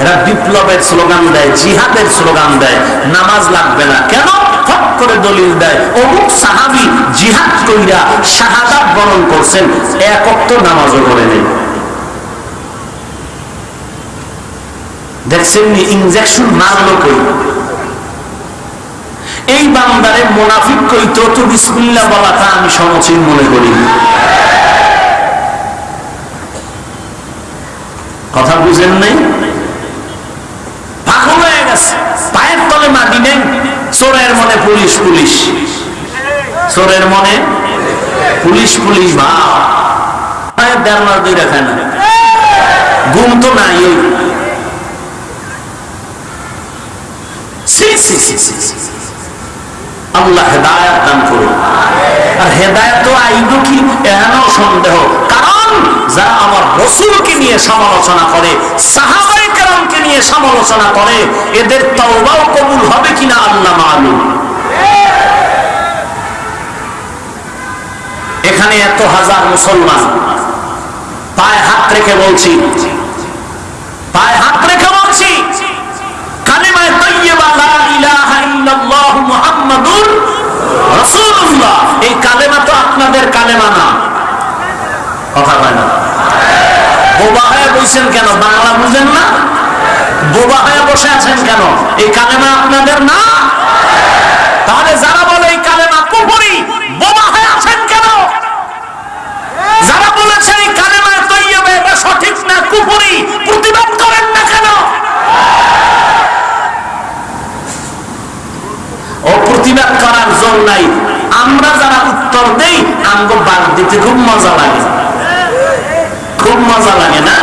এরা বিপ্লবের স্লোগান দেয়, জিহাদের স্লোগান দেয়, নামাজ লাগবে না। কেন? ফট করে দলিল দেয়। অমুক সাহাবি জিহাদ কইরা শাহাদাত বরণ করছেন একক তো নামাজও করে নেই। দেখছেন ইঞ্জেকশন মারলো কই? এই বান্দারে মোনাফিক কইত তো বিসমিল্লা বলাটা আমি সমচীন মনে করি। কথা বুঝেন নাই? পাগল হয়ে গেছে। পায়ের তলে মাটি নেই, চোরের মনে পুলিশ পুলিশ। চোরের মনে পুলিশ পুলিশ ভাব দেড় দুই না। তো নাই। সি সি সি সি। আল্লাহ হেদায়াত দান করুন আর হেদায়ত তো আইব কি এহেন সন্দেহ। কারণ যারা আমার রসুলকে নিয়ে সমালোচনা করে সাহাবাই কেরামকে নিয়ে সমালোচনা করে, এদের তওবাও কবুল হবে কিনা আল্লাহ মালুম। এখানে এত হাজার মুসলমান, পায়ে হাত রেখে বলছি। পায়ে হাত রেখে বলছি। কালিমায় তাইয়্যিবা লা ইলাহা এই কালেমা তো আপনাদের কালেমা না। কথা কয় না। বোবা হয়ে কেন? বাংলা বুঝেন না? বোবা হয়ে বসে আছেন কেন? এই কালেমা আপনাদের না? তাহলে যারা বলে এই কালেমা কুফরি, বোবা হয়ে আছেন কেন? যারা এই কালেমা এটা সঠিক না কুফরি? প্রতিবাদ করেন না কেন ও প্রতিবাদ করার জোর নাই। আমরা যারা উত্তর দেই, আমগো বাদ দিতে খুব মজা লাগে। খুব মজা লাগে না?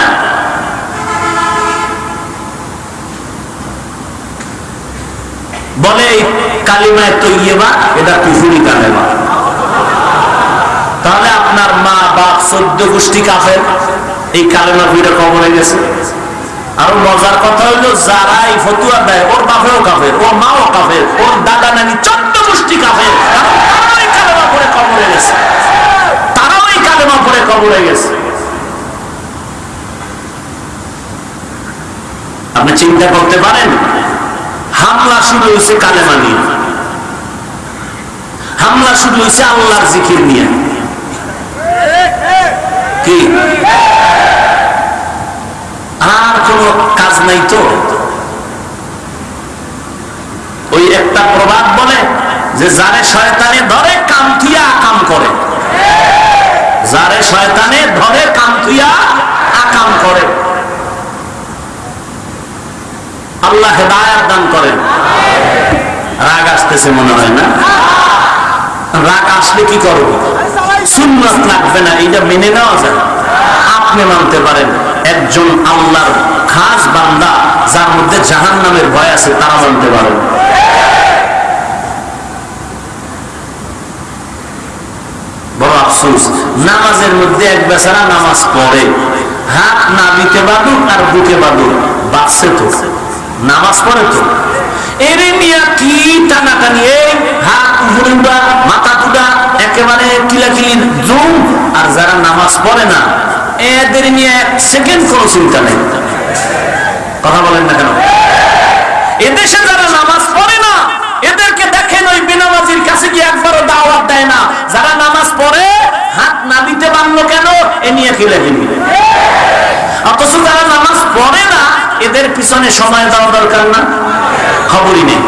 বলে কালিমায় তৈবা এটা কুফুরি কালেমা। তাহলে আপনার মা বাপ চোদ্দ গোষ্ঠী কাফের, এই কালেমা ভিড়ে কবরে গেছে। আরও মজার কথা হইল যারা এই ফতুয়া দেয়, ওর বাপেও কাফের, ওর মাও কাফের, ওর দাদা নানি চোদ্দ গোষ্ঠী কাফের। আপনি চিন্তা করতে পারেন, হামলা হামলা আল্লাহর জিকির নিয়ে। কি? আর কোন কাজ নাই তো। ওই একটা প্রবাদ বলে যে, যারে শয়তানে ধরে কাম আকাম করে। যারে শয়তানে ধরে কামতুইয়া আকাম করে। আল্লাহ হেদায়াত দান করেন। রাগ আসতেছে মনে হয় না? রাগ আসলে কি করব? সুন্নত লাগবে না এটা মেনে নেওয়া যায়। আপনি মানতে পারেন। একজন আল্লাহর খাস বান্দা, যার মধ্যে জাহান নামের ভয় আছে, তারা মানতে পারেন বড় আফসোস, নামাজের মধ্যে এক বেচারা নামাজ পড়ে। হাত না দিতে বাদুক আর বাঁচছে তো। নামাজ পড়ে তো। এরে মিয়া, কি হাত মাথা টুটা একেবারে কিলাকিলির জুম। আর যারা নামাজ পড়ে না এদের নিয়ে এক সেকেন্ড কোনো চিন্তা নেই। কথা বলেন না কেন? এদেশে যারা নামাজ পড়ে না, এদেরকে দেখেন ওই বেনামাজির কাছে গিয়ে একবারও দাওয়াত দেয় না। যারা নামাজ পড়ে, হাত না দিতে পারল কেন? এ নিয়ে কিলাকিলি অথচ যারা নামাজ পড়ে না, এদের পিছনে সময় দেওয়া দরকার না? খবরই নেই।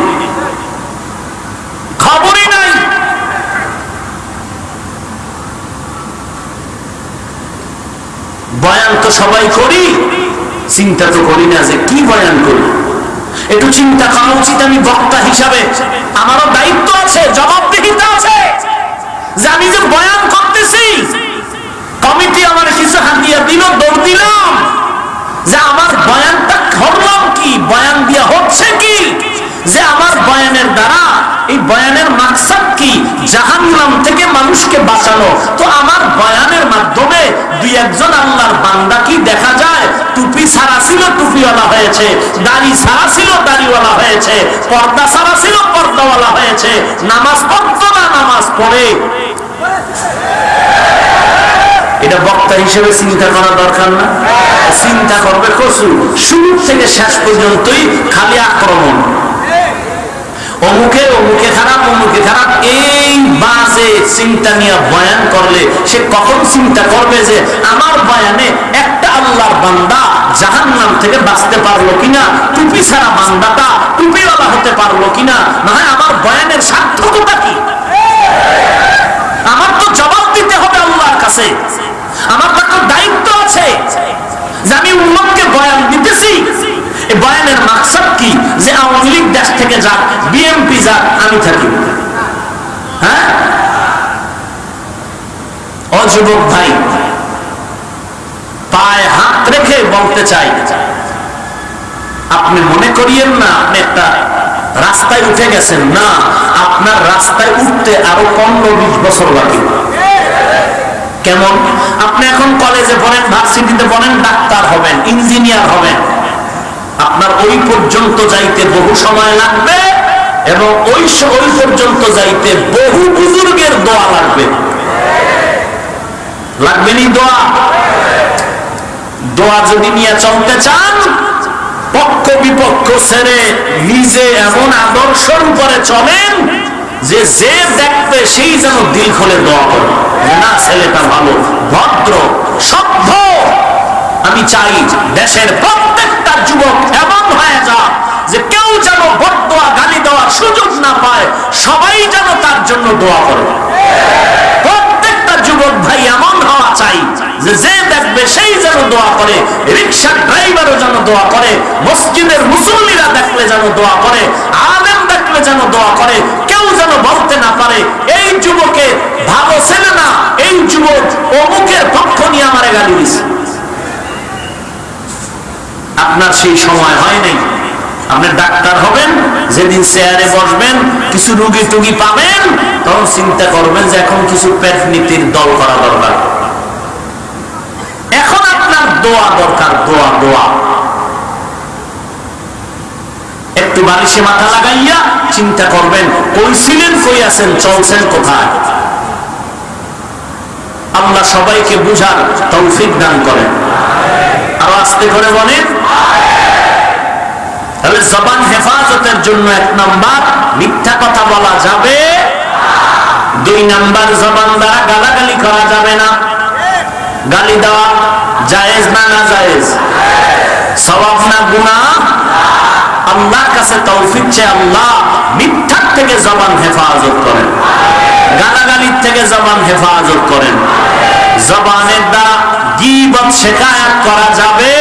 খবরই নাই। বয়ান তো সবাই করি। চিন্তা তো করি না যে কি বয়ান করি। একটু চিন্তা করা উচিত আমি বক্তা হিসাবে। আমারও দায়িত্ব আছে, জবাবদিহিতা আছে। যে আমি যে বয়ান করতেছি, কমিটি আমার কিছু হাতিয়া দিল, দৌড় দিলাম। যে আমার বয়ানটা করলাম কি? বয়ান দিয়া হচ্ছে কি? যে আমার বয়ানের দ্বারা এই বয়ানের মাকসাদ কি? জাহান্নাম থেকে মানুষকে বাঁচানো। তো আমার বয়ানের মাধ্যমে দুই একজন আল্লাহর বান্দা কি দেখা যায়? টুপি ছাড়া ছিল, টুপিওয়ালা হয়েছে। দাড়ি ছাড়া ছিল, দাড়িওয়ালা হয়েছে। পর্দা ছাড়া ছিল, পর্দাওয়ালা হয়েছে। নামাজ পড়তো না, নামাজ পড়ে। এটা বক্তা হিসেবে চিন্তা করা দরকার না। চিন্তা করবে কসু শুরু থেকে শেষ পর্যন্তই খালি আক্রমণ। অমুকে অমুকে খারাপ অমুকে খারাপ, এই বাজে চিন্তা নিয়ে বয়ান করলে সে কখন চিন্তা করবে যে আমার বয়ানে একটা আল্লাহর বান্দা জাহান নাম থেকে বাঁচতে পারল কিনা, টুপি ছাড়া বান্দাটা টুপিওয়ালা হতে পারল কিনা? না হয় আমার বয়ানের সার্থকতা কি? আমার তো জবাব দিতে হবে আল্লাহর কাছে। আমার তো দায়িত্ব আছে যে আমি উম্মতকে বয়ান দিতেছি। বয়ানের মাকসাদ কি? যে আওয়ামী লীগ দেশ থেকে যাক বিএমপি যাক, আমি থাকি। হ্যাঁ? অযুবক ভাই, পায়ে হাত রেখে বলতে চাই, আপনি মনে করিয়েন না, আপনি একটা রাস্তায় উঠে গেছেন। না, আপনার রাস্তায় উঠতে আরও পনেরো, বিশ বছর লাগে কেমন? আপনি এখন কলেজে পড়েন ভার্সিটিতে পড়েন, ডাক্তার হবেন ইঞ্জিনিয়ার হবেন। আপনার ওই পর্যন্ত যাইতে বহু সময় লাগবে এবং ওই ওই পর্যন্ত যাইতে বহু বুজুর্গের দোয়া লাগবে। লাগবে নি দোয়া? দোয়া যদি নিয়ে চলতে চান, পক্ষ বিপক্ষ ছেড়ে নিজে এমন আদর্শের উপরে চলেন যে যে দেখবে সেই যেন দিল খুলে দোয়া করে। না, ছেলেটা ভালো, ভদ্র সভ্য আমি চাই দেশের প্রত্যেকটা যুবক এমন হয়ে যা যে কেউ যেন বদোয়া গালি দেওয়ার সুযোগ না পায়, সবাই যেন তার জন্য দোয়া করে। প্রত্যেকটা যুবক ভাই এমন হওয়া চাই যে দেখবে সেই যেন দোয়া করে রিক্সার ড্রাইভারও যেন দোয়া করে, মসজিদের মুসল্লিরা দেখলে যেন দোয়া করে, আলেম দেখলে যেন দোয়া করে, কেউ যেন বলতে না পারে, এই যুবকে ভালো ছেলে না, এই যুবক অমুকের পক্ষ নিয়ে আমারে গালি দিছে। আপনার সেই সময় হয় নাই। আপনি ডাক্তার হবেন, যেদিন চেয়ারে বসবেন, কিছু রুগী টুগী পাবেন, তখন চিন্তা করবেন যে এখন কিছু পেট নীতির দল করা দরকার। এখন আপনার দোয়া দরকার, দোয়া দোয়া। একটু বালিশে মাথা লাগাইয়া চিন্তা করবেন কই ছিলেন কই আছেন, চলছেন কোথায়? আল্লাহ সবাইকে বুঝার তৌফিক দান করেন। আরও আস্তে করে বলেন। তাহলে জবান হেফাজতের জন্য এক নাম্বার, মিথ্যা কথা বলা যাবে দুই নাম্বার, জবান দ্বারা গালাগালি করা যাবে না। গালি দেওয়া জায়েজ না না জায়েজ সবাব না গুণা আল্লাহর কাছে তৌফিক চেয়ে আল্লাহ মিথ্যার থেকে জবান হেফাজত করেন। গালাগালির থেকে জবান হেফাজত করেন। জবানের দ্বারা গীবত শেখায়াত করা যাবে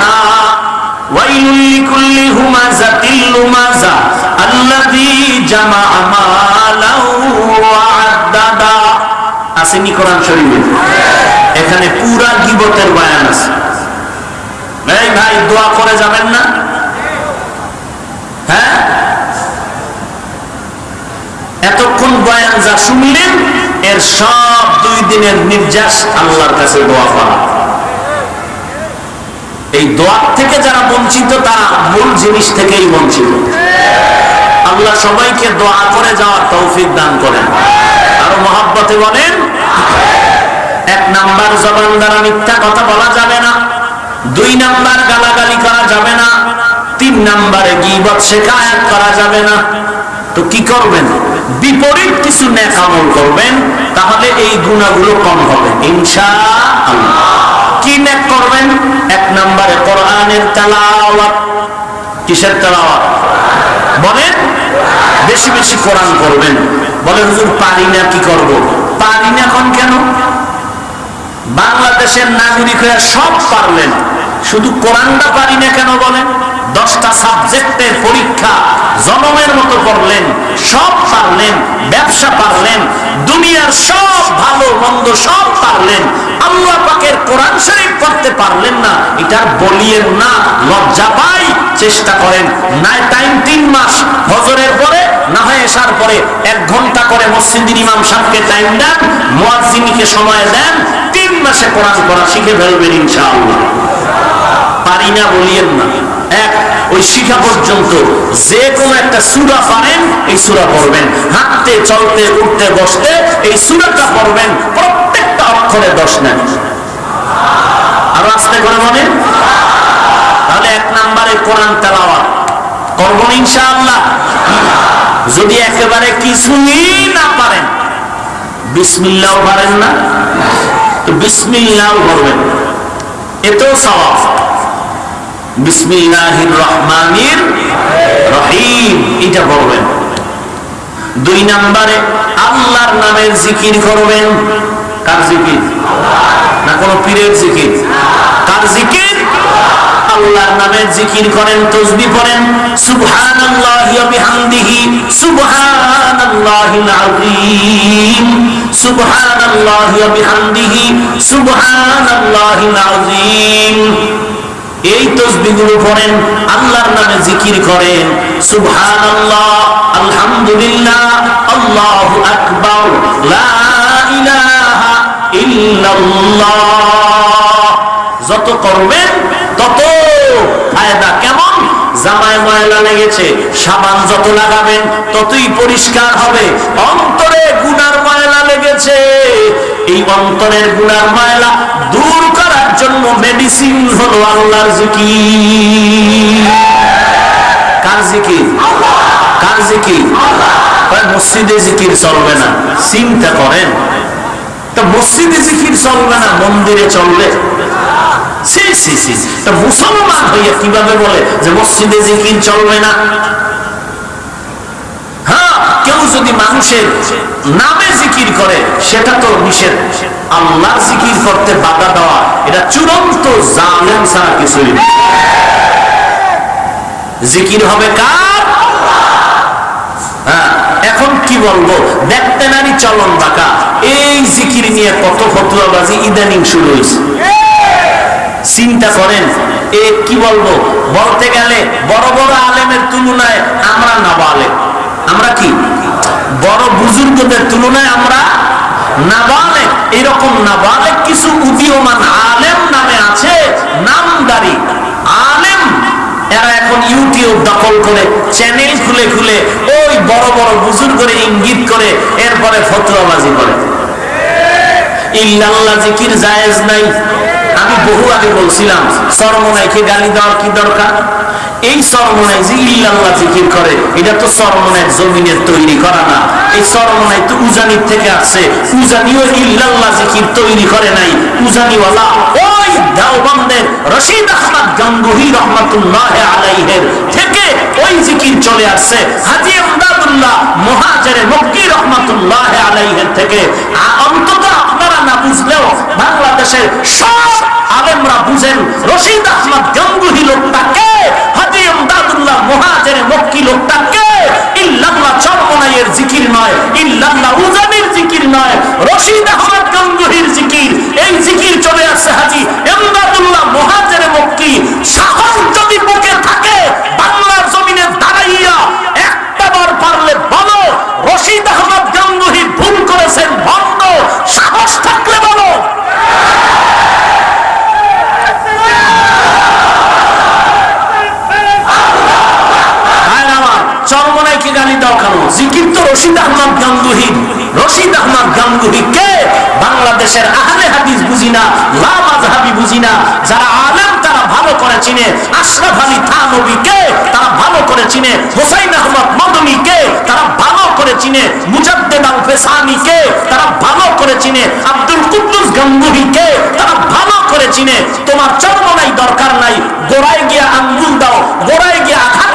না। এখানে পুরা গীবতের বয়ান আছে। ভাই, দোয়া করে যাবেন না? হ্যাঁ? এতক্ষণ বয়ান যা শুনলেন, এর সব দুই দিনের নির্যাস আল্লাহর কাছে দোয়া করা। এই দোয়ার থেকে যারা বঞ্চিত, তারা মূল জিনিস থেকেই বঞ্চিত। আল্লাহ সবাইকে দোয়া করে যাওয়ার তৌফিক দান করেন। আরও মহাব্বতে বলেন, এক নাম্বার জবান দ্বারা মিথ্যা কথা বলা যাবে না, দুই নাম্বার গালাগালি করা যাবে না, তিন নাম্বারে গিবত শেখায়াত করা যাবে না। তো কি করবেন? বিপরীত কিছু নেক আমল করবেন, তাহলে এই গুণাগুলো কম হবে। ইনশাআল্লাহ। কি নেক করবেন? এক নম্বরে কোরআনের তেলাওয়াত। কিসের তেলাওয়াত? বলেন, বেশি বেশি কোরআন করবেন। বলে হুজুর, পারি না, কি করব? পারি না এখন কেন? বাংলাদেশের নাগরিক সব পারলেন। শুধু কোরআনটা পারি না কেন বলেন? দশটা সাবজেক্টের পরীক্ষা জনমের মতো করলেন, সব পারলেন, ব্যবসা পারলেন, দুনিয়ার সব ভালো মন্দ সব পারলেন, আল্লাহ পাকের কোরআন শরীফ পড়তে পারলেন না, এটার বলিয়েন না, লজ্জা পাই, চেষ্টা করেন, নাই টাইম তিন মাস, হজরের পরে, না হয় এসার পরে, এক ঘণ্টা করে মসজিদের ইমাম সাহেবকে টাইম দেন, মুয়াজ্জিনকে সময় দেন, তিন মাসে কোরআন পড়া শিখে ফেলবেন ইনশাআল্লাহ। পারি না বলিয়েন না। এক, ওই শিখা পর্যন্ত যে কোনো একটা সুরা পারেন, এই সুরা পড়বেন। হাঁটতে, চলতে, উঠতে, বসতে এই সুরাটা পড়বেন, প্রত্যেকটা অক্ষরে দশ নেন। আরও আসতে করে মনে? তাহলে এক নাম্বারে কোরআন তেলাওয়াত। করব ইনশাআল্লাহ। যদি একেবারে কিছুই না পারেন বিসমিল্লাহ পারেন না, তো বিসমিল্লাহ করবেন। এতেও সওয়াব। বিসমিল্লাহির রহমানির রহিম। এটা করবেন দুই নম্বরে আল্লাহর নামের জিকির করবেন। কার জিকির? না, কোন পীরের জিকির? কার জিকির? আল্লাহর নামের জিকির করেন, তসবি পড়েন। সুবহানাল্লাহি ওয়া বিহামদিহি, সুবহানাল্লাহিল আযীম। সুবহানাল্লাহি ওয়া বিহামদিহি, সুবহানাল্লাহিল আযীম। এই তসবিগুলো পড়েন, আল্লাহর নামে জিকির করেন, সুবহানাল্লাহ, আলহামদুলিল্লাহ, আল্লাহ আকবর যত করবেন, তত ফায়দা কেমন? জামায় ময়লা লেগেছে, সাবান যত লাগাবেন ততই পরিষ্কার হবে। অন্তরে গুনার ময়লা লেগেছে। এই অন্তরের গুনার ময়লা দূর করার জন্য মেডিসিন হলো আল্লাহর জিকির। কার জিকির? কার জিকির? মসজিদে জিকির চলবে না, চিন্তা করেন। তো মসজিদে জিকির চলবে না, মন্দিরে চলবে। মুসলমান হইয়া কীভাবে বলে যে মসজিদে জিকির চলবে না? হ্যাঁ কেউ যদি মানুষের নামে জিকির করে, সেটা তো নিষেধ। জিকির করতে বাধা দেওয়া, এটা চূড়ান্ত কিছুই জিকির হবে কার? হ্যাঁ এখন কি বলব? দেখতে নারী চলন বাঁকা। এই জিকির নিয়ে কত ফতুয়াবাজি ইদানিং শুরু হয়েছে চিন্তা করেন, এ কি বলব? বলতে গেলে বড় বড় আলেমের তুলনায় আমরা নাবালেক আমরা কি? বড় বুজুর্গদের তুলনায় আমরা এরকম নাবালেক কিছু উদীয়মান আলেম নামে আছে, নামদারি। আলেম, এরা এখন ইউটিউব দখল করে, চ্যানেল খুলে খুলে ওই বড় বড় বুজুর্গরে ইঙ্গিত করে, এরপরে ফতুয়াবাজি করে। ইল্লাল্লাহ, জিকির জায়েজ নাই। আমি বহু আগে বলছিলাম সরমনাইকে গালি দেওয়ার কি দরকার? এই সরমনাই যে ইল্লাল্লাহ জিকির করে, এটা তো সরমনাইয়ের জমিনের তৈরি করা না। এই সরমনাই তো উজানির থেকে আসছে। উজানিও ইল্লাল্লাহ জিকির তৈরি করে নাই। উজানিওয়ালা ওই দেওবন্দের রশিদ আহমদ গঙ্গুহি রহমতুল্লাহ আলাইহের থেকে ওই জিকির চলে আসছে। হাজি আমদাদুল্লাহ মহাজের মক্কি রহমতুল্লাহ আলাইহের থেকে। বুঝলেও বাংলাদেশের সব আলেমরা বুঝেন, রশিদ আহমদ গঙ্গুহি হাজি আমদাদুল্লাহ মহাজের মক্কি ইল্লাল্লাহ চরমনাইয়ের জিকির নয় জিকির নয়, রশিদ আহমদ গঙ্গুহির জিকির, এই জিকির চলে আসছে হাজি আমদাদুল্লাহ মহাজের মক্কি সাহস যদি বুকে থাকে বাংলার জমিনে দাঁড়াইয়া একটা বার পারলে বলো রশিদ আহমদ গঙ্গুহি ভুল করেছেন ভণ্ড সাহস থাকলে বলো ভাইরা আমার, কেন জিকির তো রশিদ আহমদ গাঙ্গুহি। রশিদ আহমদ গাঙ্গুহি, কে? বাংলাদেশের আহলে হাদিস বুঝি না, লা মাযহাবি বুঝি যারা আলেম, তারা ভালো করে চিনে। আশরাফ আলী থানবী, কে? তারা ভালো করে চিনে। হোসাইন আহমদ মদনী, কে? তারা ভালো করে চিনে। মুজাদ্দেদ আল ফেসানি কে? তারা ভালো করে চিনে। আব্দুল কুদ্দুস গাঙ্গুহি, কে? তারা ভালো করে চিনে। তোমার চরমনাই দরকার নাই। গোড়ায় গিয়া আঙ্গুল দাও, গোড়ায় গিয়া আঘাত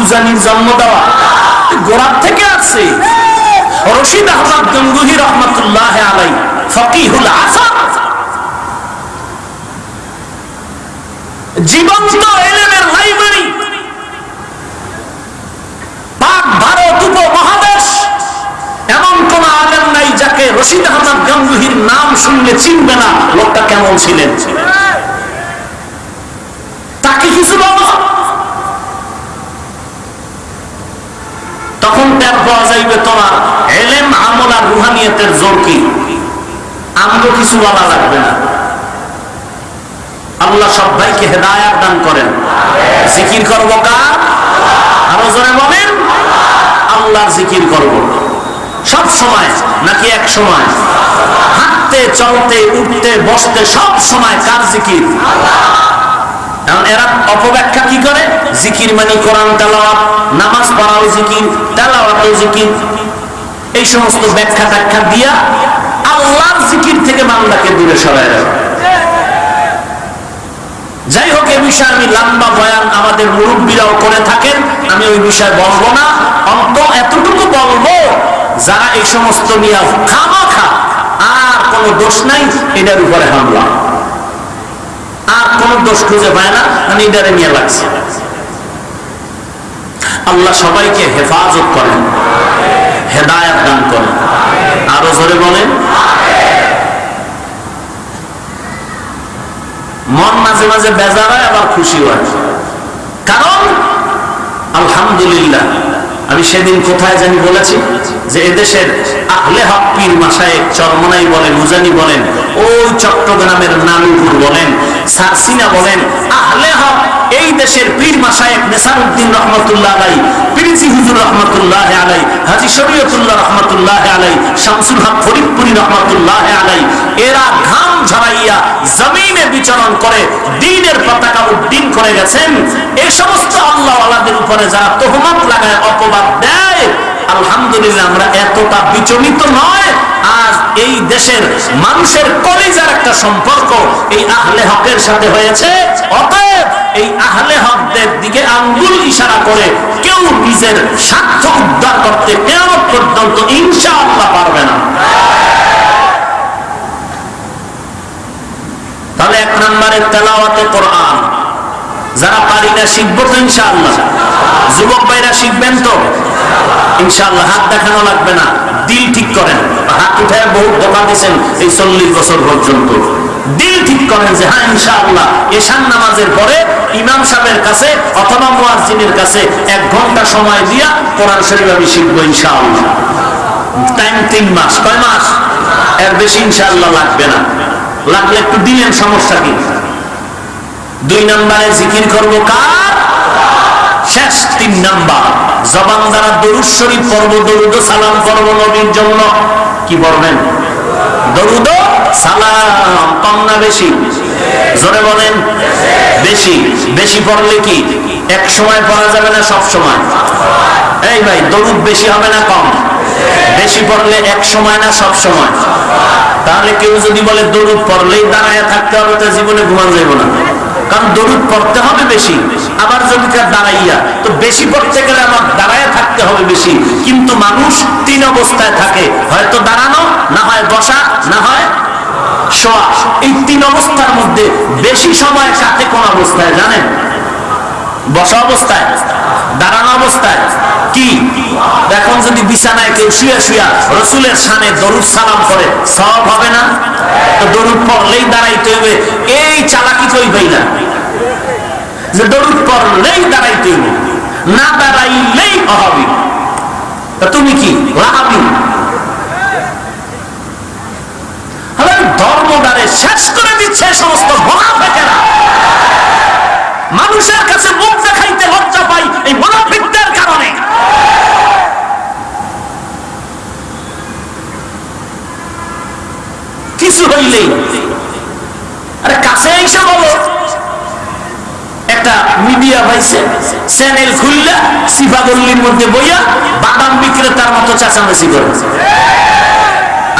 উজানির জন্ম দেওয়া। গোড়ার থেকে আসছে রশিদ আহমদ গঙ্গুহি রহমতুল্লাহ আলাই, ফকিহুল আসর জীবন্ত এলেমের লাইব্রেরি। পাক ভারত উপমহাদেশ। এমন কোন আলেম নাই যাকে রশিদ আহমদ গঙ্গুহির নাম শুনলে চিনবে না, লোকটা কেমন ছিলেন। তাকে কিছু বলো। তখন টের পাওয়া যাইবে তোমার এলেম আমল আর রুহানিয়তের জোর কি? আমগো কিছু বলা লাগবে না। আল্লাহ সব ভাইকে হেদায়াত দান করেন। জিকির করব কার? আরও জোরে বলেন। আল্লাহর জিকির করব। সব সময় নাকি এক সময়? হাঁটতে চলতে উঠতে বসতে সব সময় কার জিকির? কারণ এরা অপব্যাখ্যা কি করে? জিকির মানে কোরআন নামাজ পড়াও জিকির জিকির। এই সমস্ত ব্যাখ্যা দিয়া আল্লাহর জিকির থেকে দূরে সরায় যাই হোক, এ বিষয়ে আমি লম্বা বয়ান আমাদের মুরব্বীরাও করে থাকেন। আমি ওই বিষয়ে বলব না। অন্ত এতটুকু বলব, যারা এই সমস্ত নিয়ে খামাখা, আর কোনো দোষ নাই, এটার উপরে হামলা। আর কোন দোষ খুঁজে পায় না মানে এটারে নিয়ে লাগছে। আল্লাহ সবাইকে হেফাজত করেন, হেদায়াত দান করেন। আরও জোরে বলেন, মন মাঝে মাঝে বেজার হয়, আবার খুশি হয়। কারণ, আলহামদুলিল্লাহ আমি সেদিন কোথায় জানি বলেছি যে এদেশের আহলে হক পীর মাসায় চরমনাই বলেন, উজানি বলেন, ওই চট্টগ্রামের নানুপুর বলেন, সারসিনা বলেন, আহলে হক এই দেশের পীর মাসায়েক নেসারউদ্দিন রহমতুল্লাহ আলাই পিরিজি হুজুর রহমতুল্লাহ আলাই, হাজি শরীয়তুল্লাহ রহমতুল্লাহ আলাই, শামসুল হক ফরিদপুরি রহমতুল্লাহ আলাই, এরা ঘাম ঝরাইয়া জমিনে বিচরণ করে, দিনের পতাকা উড্ডীন করে গেছেন। এই সমস্ত আল্লাহ আলাদের উপরে যারা তহমত লাগায়, অপবাদ দেয়, আলহামদুলিল্লাহ আমরা এতটা বিচলিত নয় আজ এই দেশের মানুষের কলিজার একটা সম্পর্ক এই আহলে হকের সাথে হয়েছে। অতএব এই আহলে হকদের দিকে আঙ্গুল ইশারা করে কেউ নিজের স্বার্থ উদ্ধার করতে কেমন পর্যন্ত ইনশাআল্লাহ পারবে না। তাহলে এক নম্বরের তেলাওয়াতে কোরআন। যারা পারি না শিখব তো ইনশাআল্লাহ। যুবক ভাইরা শিখবেন তো। ইনশাআল্লাহ হাত দেখানো লাগবে না, দিল ঠিক করেন। হাত উঠে বহু ধোকা দিয়েছেন এই চল্লিশ বছর পর্যন্ত। দিল ঠিক করেন যে হ্যাঁ ইনশাআল্লাহ এশান নামাজের পরে ইমাম সাহেবের কাছে অথবা মুয়াজ্জিনের কাছে এক ঘণ্টা সময় দিয়া কোরআন শরীফ আমি শিখব ইনশাআল্লাহ। টাইম তিন মাস, কয় মাস? এর বেশি ইনশাআল্লাহ লাগবে না। লাগলে একটু দিলেন সমস্যা কি? দুই নম্বরে জিকির করব কার? শেষ তিন নাম্বার। জবান দ্বারা দরুদ শরীফ পর্ব দরুদ সালাম পর্ব নবীর জন্য। কি পড়বেন? দরুদ সালাম। কম না বেশি? জোরে বলেন। বেশি। বেশি পড়লে কি? এক সময় পড়া যাবে না সব সময়? এই ভাই, দরুদ বেশি হবে না কম? বেশি পড়লে এক সময় না সব সময়? তাহলে কেউ যদি বলে দরুদ পড়লেই দাঁড়ায় থাকতে হবে, তো জীবনে ঘুমান যাইব না। কারণ দরুদ পড়তে হবে বেশি, আবার যদি তার দাঁড়াইয়া, তো বেশি পড়তে গেলে আমার দাঁড়ায় থাকতে হবে বেশি। কিন্তু মানুষ তিন অবস্থায় থাকে, হয়তো দাঁড়ানো, না হয় বসা, না হয় এই তিন অবস্থার মধ্যে বেশি সময় সাথে কোন অবস্থায়, জানেন? বসা অবস্থায়, দাঁড়ানো অবস্থায়, কি? এখন যদি বিছানায় কেউ শুয়ে শুয়া রসুলের সামনে দরুদ সালাম করে সব হবে না? তো দরুদ পড়লেই দাঁড়াইতে হবে, এই চালাকি কইবেই না। যে দরুদ পড়লেই দাঁড়াইতে হবে, না দাঁড়াইলেই অহাবি তুমি কি লাহাবি ধর্মদারে শেষ করে দিচ্ছে সমস্ত মোনাফেকেরা মানুষের কাছে মুখ দেখাইতে লজ্জা পাই এই মোনাফিকদের কারণে। কিছু হইলেই। আরে কাছে এসে বলো। একটা মিডিয়া পাইছে, চ্যানেল খুললে সিফাগল্লির মধ্যে বইয়া বাদাম বিক্রেতার মতো চেঁচামেচি করে।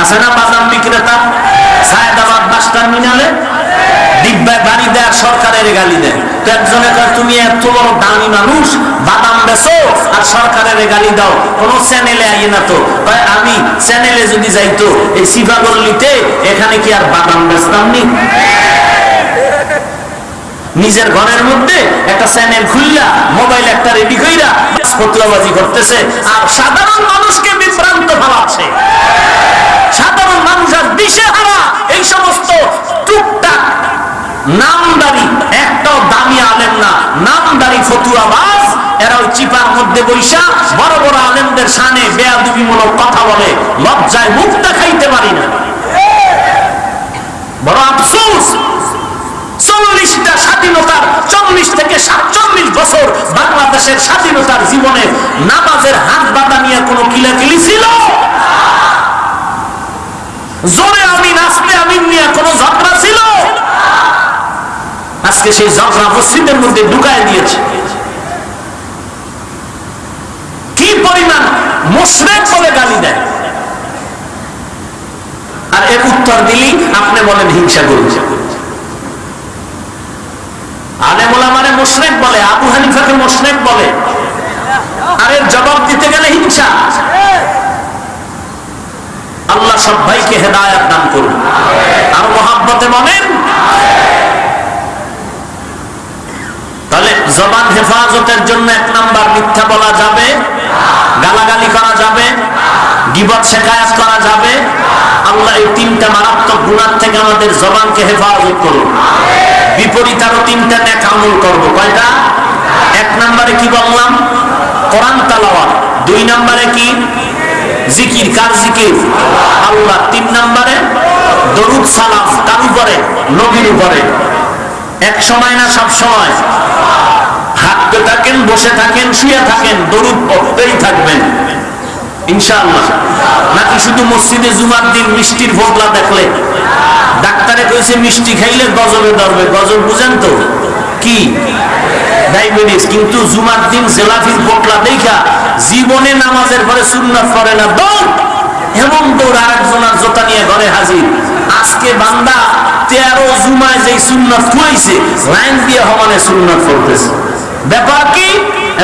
আছে না বাদাম বিক্রেতা? সায়দাবাদ দেয় সরকারের গালি দেয়। তো একজনে কয়, তুমি এত বড় দামি মানুষ, বাদাম বেচো আর সরকারের গালি দাও। কোন চ্যানেলে না তো? কয়, আমি চ্যানেলে যদি যাইতো এই এখানে কি আর বাদাম বেচতাম নিজের ঘরের মধ্যে একটা চ্যানেল খুললা, মোবাইল একটা রেডি কইরা ফতলাবাজি করতেছে, আর সাধারণ মানুষকে বিভ্রান্ত ফেলাচ্ছে সাধারণ মানুষ আর দিশে হারা এই সমস্ত টুকটাক নামদারি একটাও দামি আলেম না। নামদারি ফতুয়াবাজ এরা ওই চিপার মধ্যে বৈশা, বড় বড় আলেমদের সামনে বেয়াদুবিমূলক কথা বলে, লজ্জায় মুখ দেখাইতে পারি না। বড় আফসোস, চল্লিশটা স্বাধীনতার চল্লিশ থেকে সাতচল্লিশ বছর বাংলাদেশের স্বাধীনতার জীবনে নামাজের হাত বাঁধা নিয়ে কোনো কিলাকিলি ছিল? জোরে আমি নাচতে আমি নিয়ে কোনো ঝগড়া ছিল? আজকে সেই ঝগড়া মসজিদের মধ্যে ঢুকায় দিয়েছে। কি পরিমাণ মুশরেক বলে গালি দেয়? আর এর উত্তর দিলি আপনি বলেন হিংসা করছে আলেমুলা মানে মুশরেক বলে, আবু হানিফাকে মুশরেক বলে। আর এর জবাব দিতে গেলে হিংসা। আল্লাহ সব ভাইকে হেদায়াত দান করুন। আর মহাব্বতে বলেন? তাহলে জবান হেফাজতের জন্য এক নাম্বার মিথ্যা বলা যাবে? গালাগালি করা যাবে? গিবত শেখায়াত করা যাবে? আল্লাহ এই তিনটা মারাত্মক গুণার থেকে আমাদের জবানকে হেফাজত করুন। বিপরীত আরও তিনটা নেক আমল করব। কয়টা? এক নম্বরে কি বললাম? কোরআন তালাওয়াত। দুই নম্বরে কি? জিকির, কার জিকির? আল্লাহ তিন নম্বরে, দরুদ সালাম কার উপরে? নবীর উপরে। এক সময় না সব সময়? হাঁটতে থাকেন, বসে থাকেন, শুয়ে থাকেন, দরুদ পড়তেই থাকবেন। ইনশাআল্লাহ। নাকি শুধু মসজিদে জুমার দিন মিষ্টির ভোগলা দেখলে? ডাক্তারে কইছে, মিষ্টি খাইলে গজবে ধরবে। গজব বুঝেন তো? কি? ডায়াবেটিস। কিন্তু জুমার দিন জেলাফির পোটলা দেখা জীবনে নামাজের পরে সুন্নাত করে না দৌড় এমন দৌড় আরেকজনের জোতা নিয়ে ঘরে হাজির। আজকে বান্দা তেরো জুমায় যেই সুন্নাত খুঁজছে লাইন দিয়ে হমানে সুন্নাত করতেছে ব্যাপার কি?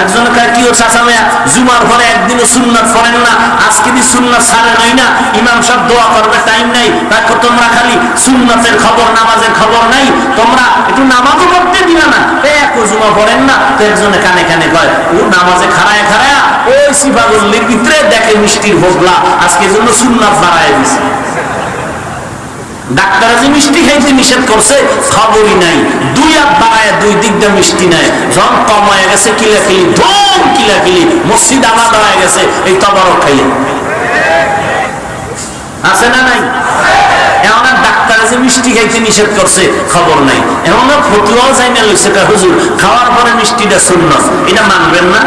একজন কয়, কি ও চাচামে জুমার পরে একদিনও সুন্নাত পড়েন না, আজকে দি সুন্নাত ছাড়ে নাই না? ইমাম সব দোয়া করবে, টাইম নাই। তাকে তোমরা খালি সুন্নাতের খবর, নামাজের খবর নাই, তোমরা একটু নামাজও পড়তে দিবে না। এক জুমা পড়েন না? তো একজনে কানে কানে কয়, ও নামাজে খাড়ায় খাড়ায়, ওই সিফাগল্লির ভিতরে দেখে মিষ্টির ভোগলা আজকে জন্য সুন্নাত বাড়ায় দিছে। ডাক্তার যে মিষ্টি খাইতে নিষেধ করছে, খবরই নাই। দুই হাত বাড়ায় দুই দিক দিয়ে মিষ্টি নাই যখন কম হয়ে গেছে, কিলাকিলি, ধুম কিলাকিলি। মসজিদ আলাদা হয়ে গেছে, এই তবরক খাইয়ে। আছে না নাই? এমন ডাক্তার যে মিষ্টি খাইতে নিষেধ করছে, খবর নাই। এমন ফতুয়াও খাওয়ার পরে মিষ্টিটা শূন্য এটা মানবেন না?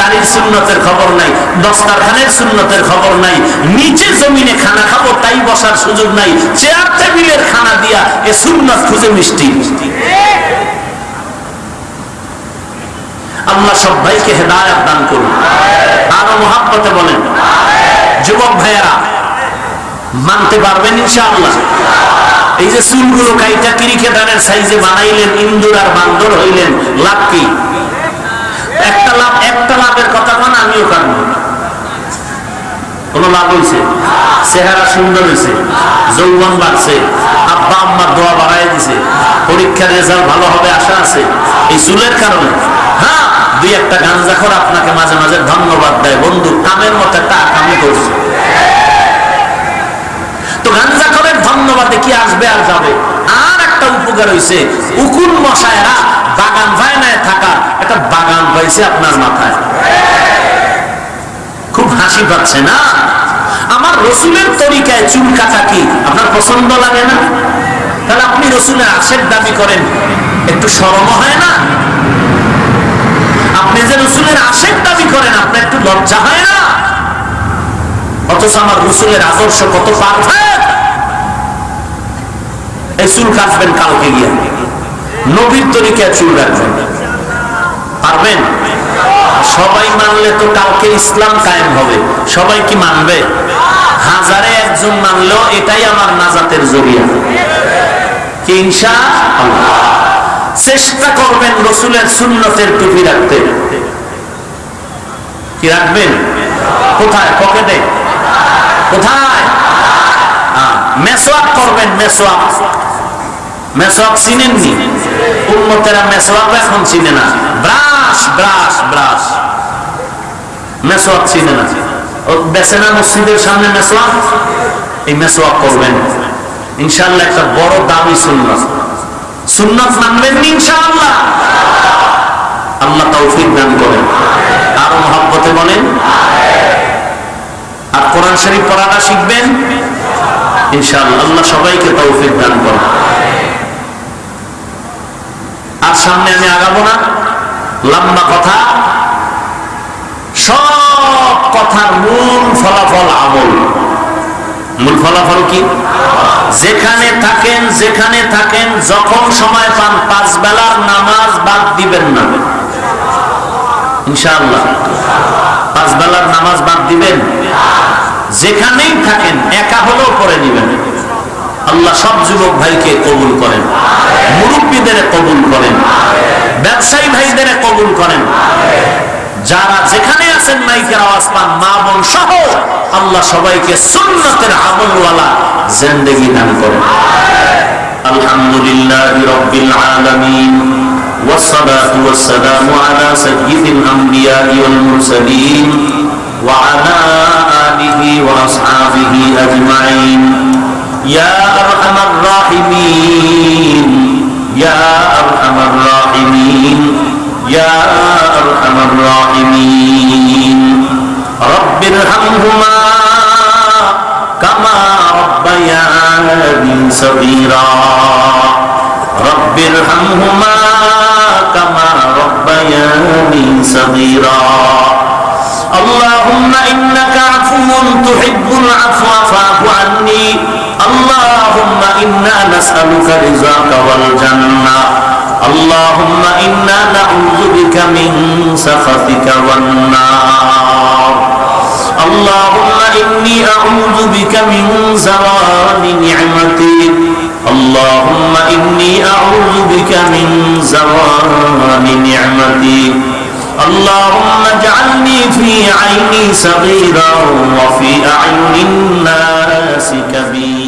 দাড়ির সুন্নতের খবর নাই, দস্তারখানের সুন্নতের খবর নাই, নিচে জমিনে খানা খাব তাই বসার সুযোগ নাই, চেয়ার টেবিলের খানা দিয়া এ সুন্নত খুঁজে মিষ্টি। আল্লাহ সব ভাইকে দান করুন। আরও বলেন, যুবক ভাইয়েরা, মানতে পারবেন ইনশাআল্লাহ। এই যে চুলগুলো কাইটা ক্রিকেটারের সাইজে বানাইলেন, ইন্দুর আর বান্দর হইলেন, লাভ কি? একটা লাভ, একটা লাভের কথা কোন, আমিও কারণ। কোন লাভ হয়েছে চেহারা সুন্দর হয়েছে যৌবন বাড়ছে, আব্বা আম্মার দোয়া বাড়াই দিছে, পরীক্ষার রেজাল্ট ভালো হবে, আশা আছে। এই চুলের কারণে। হ্যাঁ দুই একটা গাঞ্জাখর আপনাকে মাঝে মাঝে ধন্যবাদ দেয়। বন্ধু, কামের মতো একটা কামি করছে। তো গাঞ্জাখরের ধন্যবাদে কি আসবে আর যাবে? আর একটা উপকার হয়েছে উকুন মশায়রা বাগান ভাইনায় থাকা একটা বাগান পাইছে আপনার মাথায়। খুব হাসি পাচ্ছে না? আমার রসুলের তরিকায় চুল কাটা কি আপনার পছন্দ লাগে না? তাহলে আপনি রসুলের আশের দাবি করেন, একটু সরম হয় না? আপনি যে রসুলের আশের দাবি করেন, আপনার একটু লজ্জা হয় না? অথচ আমার রসুলের আদর্শ কত পারফেক্ট! এই চুল কাটবেন কালকে গিয়ে। নবীর তরিকায় চুল রাখবেন পারবেন? সবাই মানলে তো কালকে ইসলাম কায়েম হবে। সবাই কি মানবে? হাজারে একজন মানলেও এটাই আমার নাজাতের জরিয়া। কি ইনশা? চেষ্টা করবেন রসুলের সুন্নতের টুপি রাখতে। কি রাখবেন? কোথায়? পকেটে? কোথায়? করবেন, মেসোয়াক। মেসোয়াক চিনেননি? উন্মতেরা মেসোয়াক এখন চিনে না। মসজিদের সামনে মেসোয়াক? এই মেসোয়াক করবেন। ইনশাল্লাহ একটা বড় দামি সুন্নত। সুন্নত মানবেন ইনশাআল্লাহ? আল্লাহ তৌফিক দান করেন। আরও মহাব্বতে বলেন? আর কোরআন শরীফ পড়াটা শিখবেন? ইনশাআল্লাহ। আল্লাহ সবাইকে তৌফিক দান করেন। আর সামনে আমি আগাবো না। লম্বা কথা। সব কথার মূল ফলাফল আমল। মূল ফলাফল কি? যেখানে থাকেন যেখানে থাকেন, যখন সময় পান, পাঁচ বেলার নামাজ বাদ দিবেন না। ইনশাআল্লাহ। পাঁচ বেলার নামাজ বাদ দিবেন? যেখানেই থাকেন, একা হলেও পরে নিবেন। আল্লাহ সব যুবক ভাইকে কবুল করেন মুরব্বীদের কবুল করেন ব্যবসায়ী ভাইদের কবুল করেন যারা যেখানে আছেন মাইকের আওয়াজ পান মা বোন সহ আল্লাহ সবাইকে সুন্নতের আমলওয়ালা জিন্দেগি দান করেন আলহামদুলিল্লাহ রব্বিল আলামিন والصلاة والسلام على سيد الأنبياء والمرسلين وعلى آله وأصحابه أجمعين يا أرحم الراحمين يا أرحم الراحمين يا أرحم الراحمين. رب ارحمهما كما ربياني صغيرا. رب ارحمهما كما ربياني صغيرا. اللهم إنك عفو تحب العفو فاعف عني. اللهم إنا نسألك رزاك والجنة. اللهم إنا نعوذ بك من سخطك والنار. اللهم إني أعوذ بك من زوال نعمتك. اللهم إني أعوذ بك من زوال نعمتك. اللهم اجعلني في عيني صغيرا وفي أعين الناس كبيرا.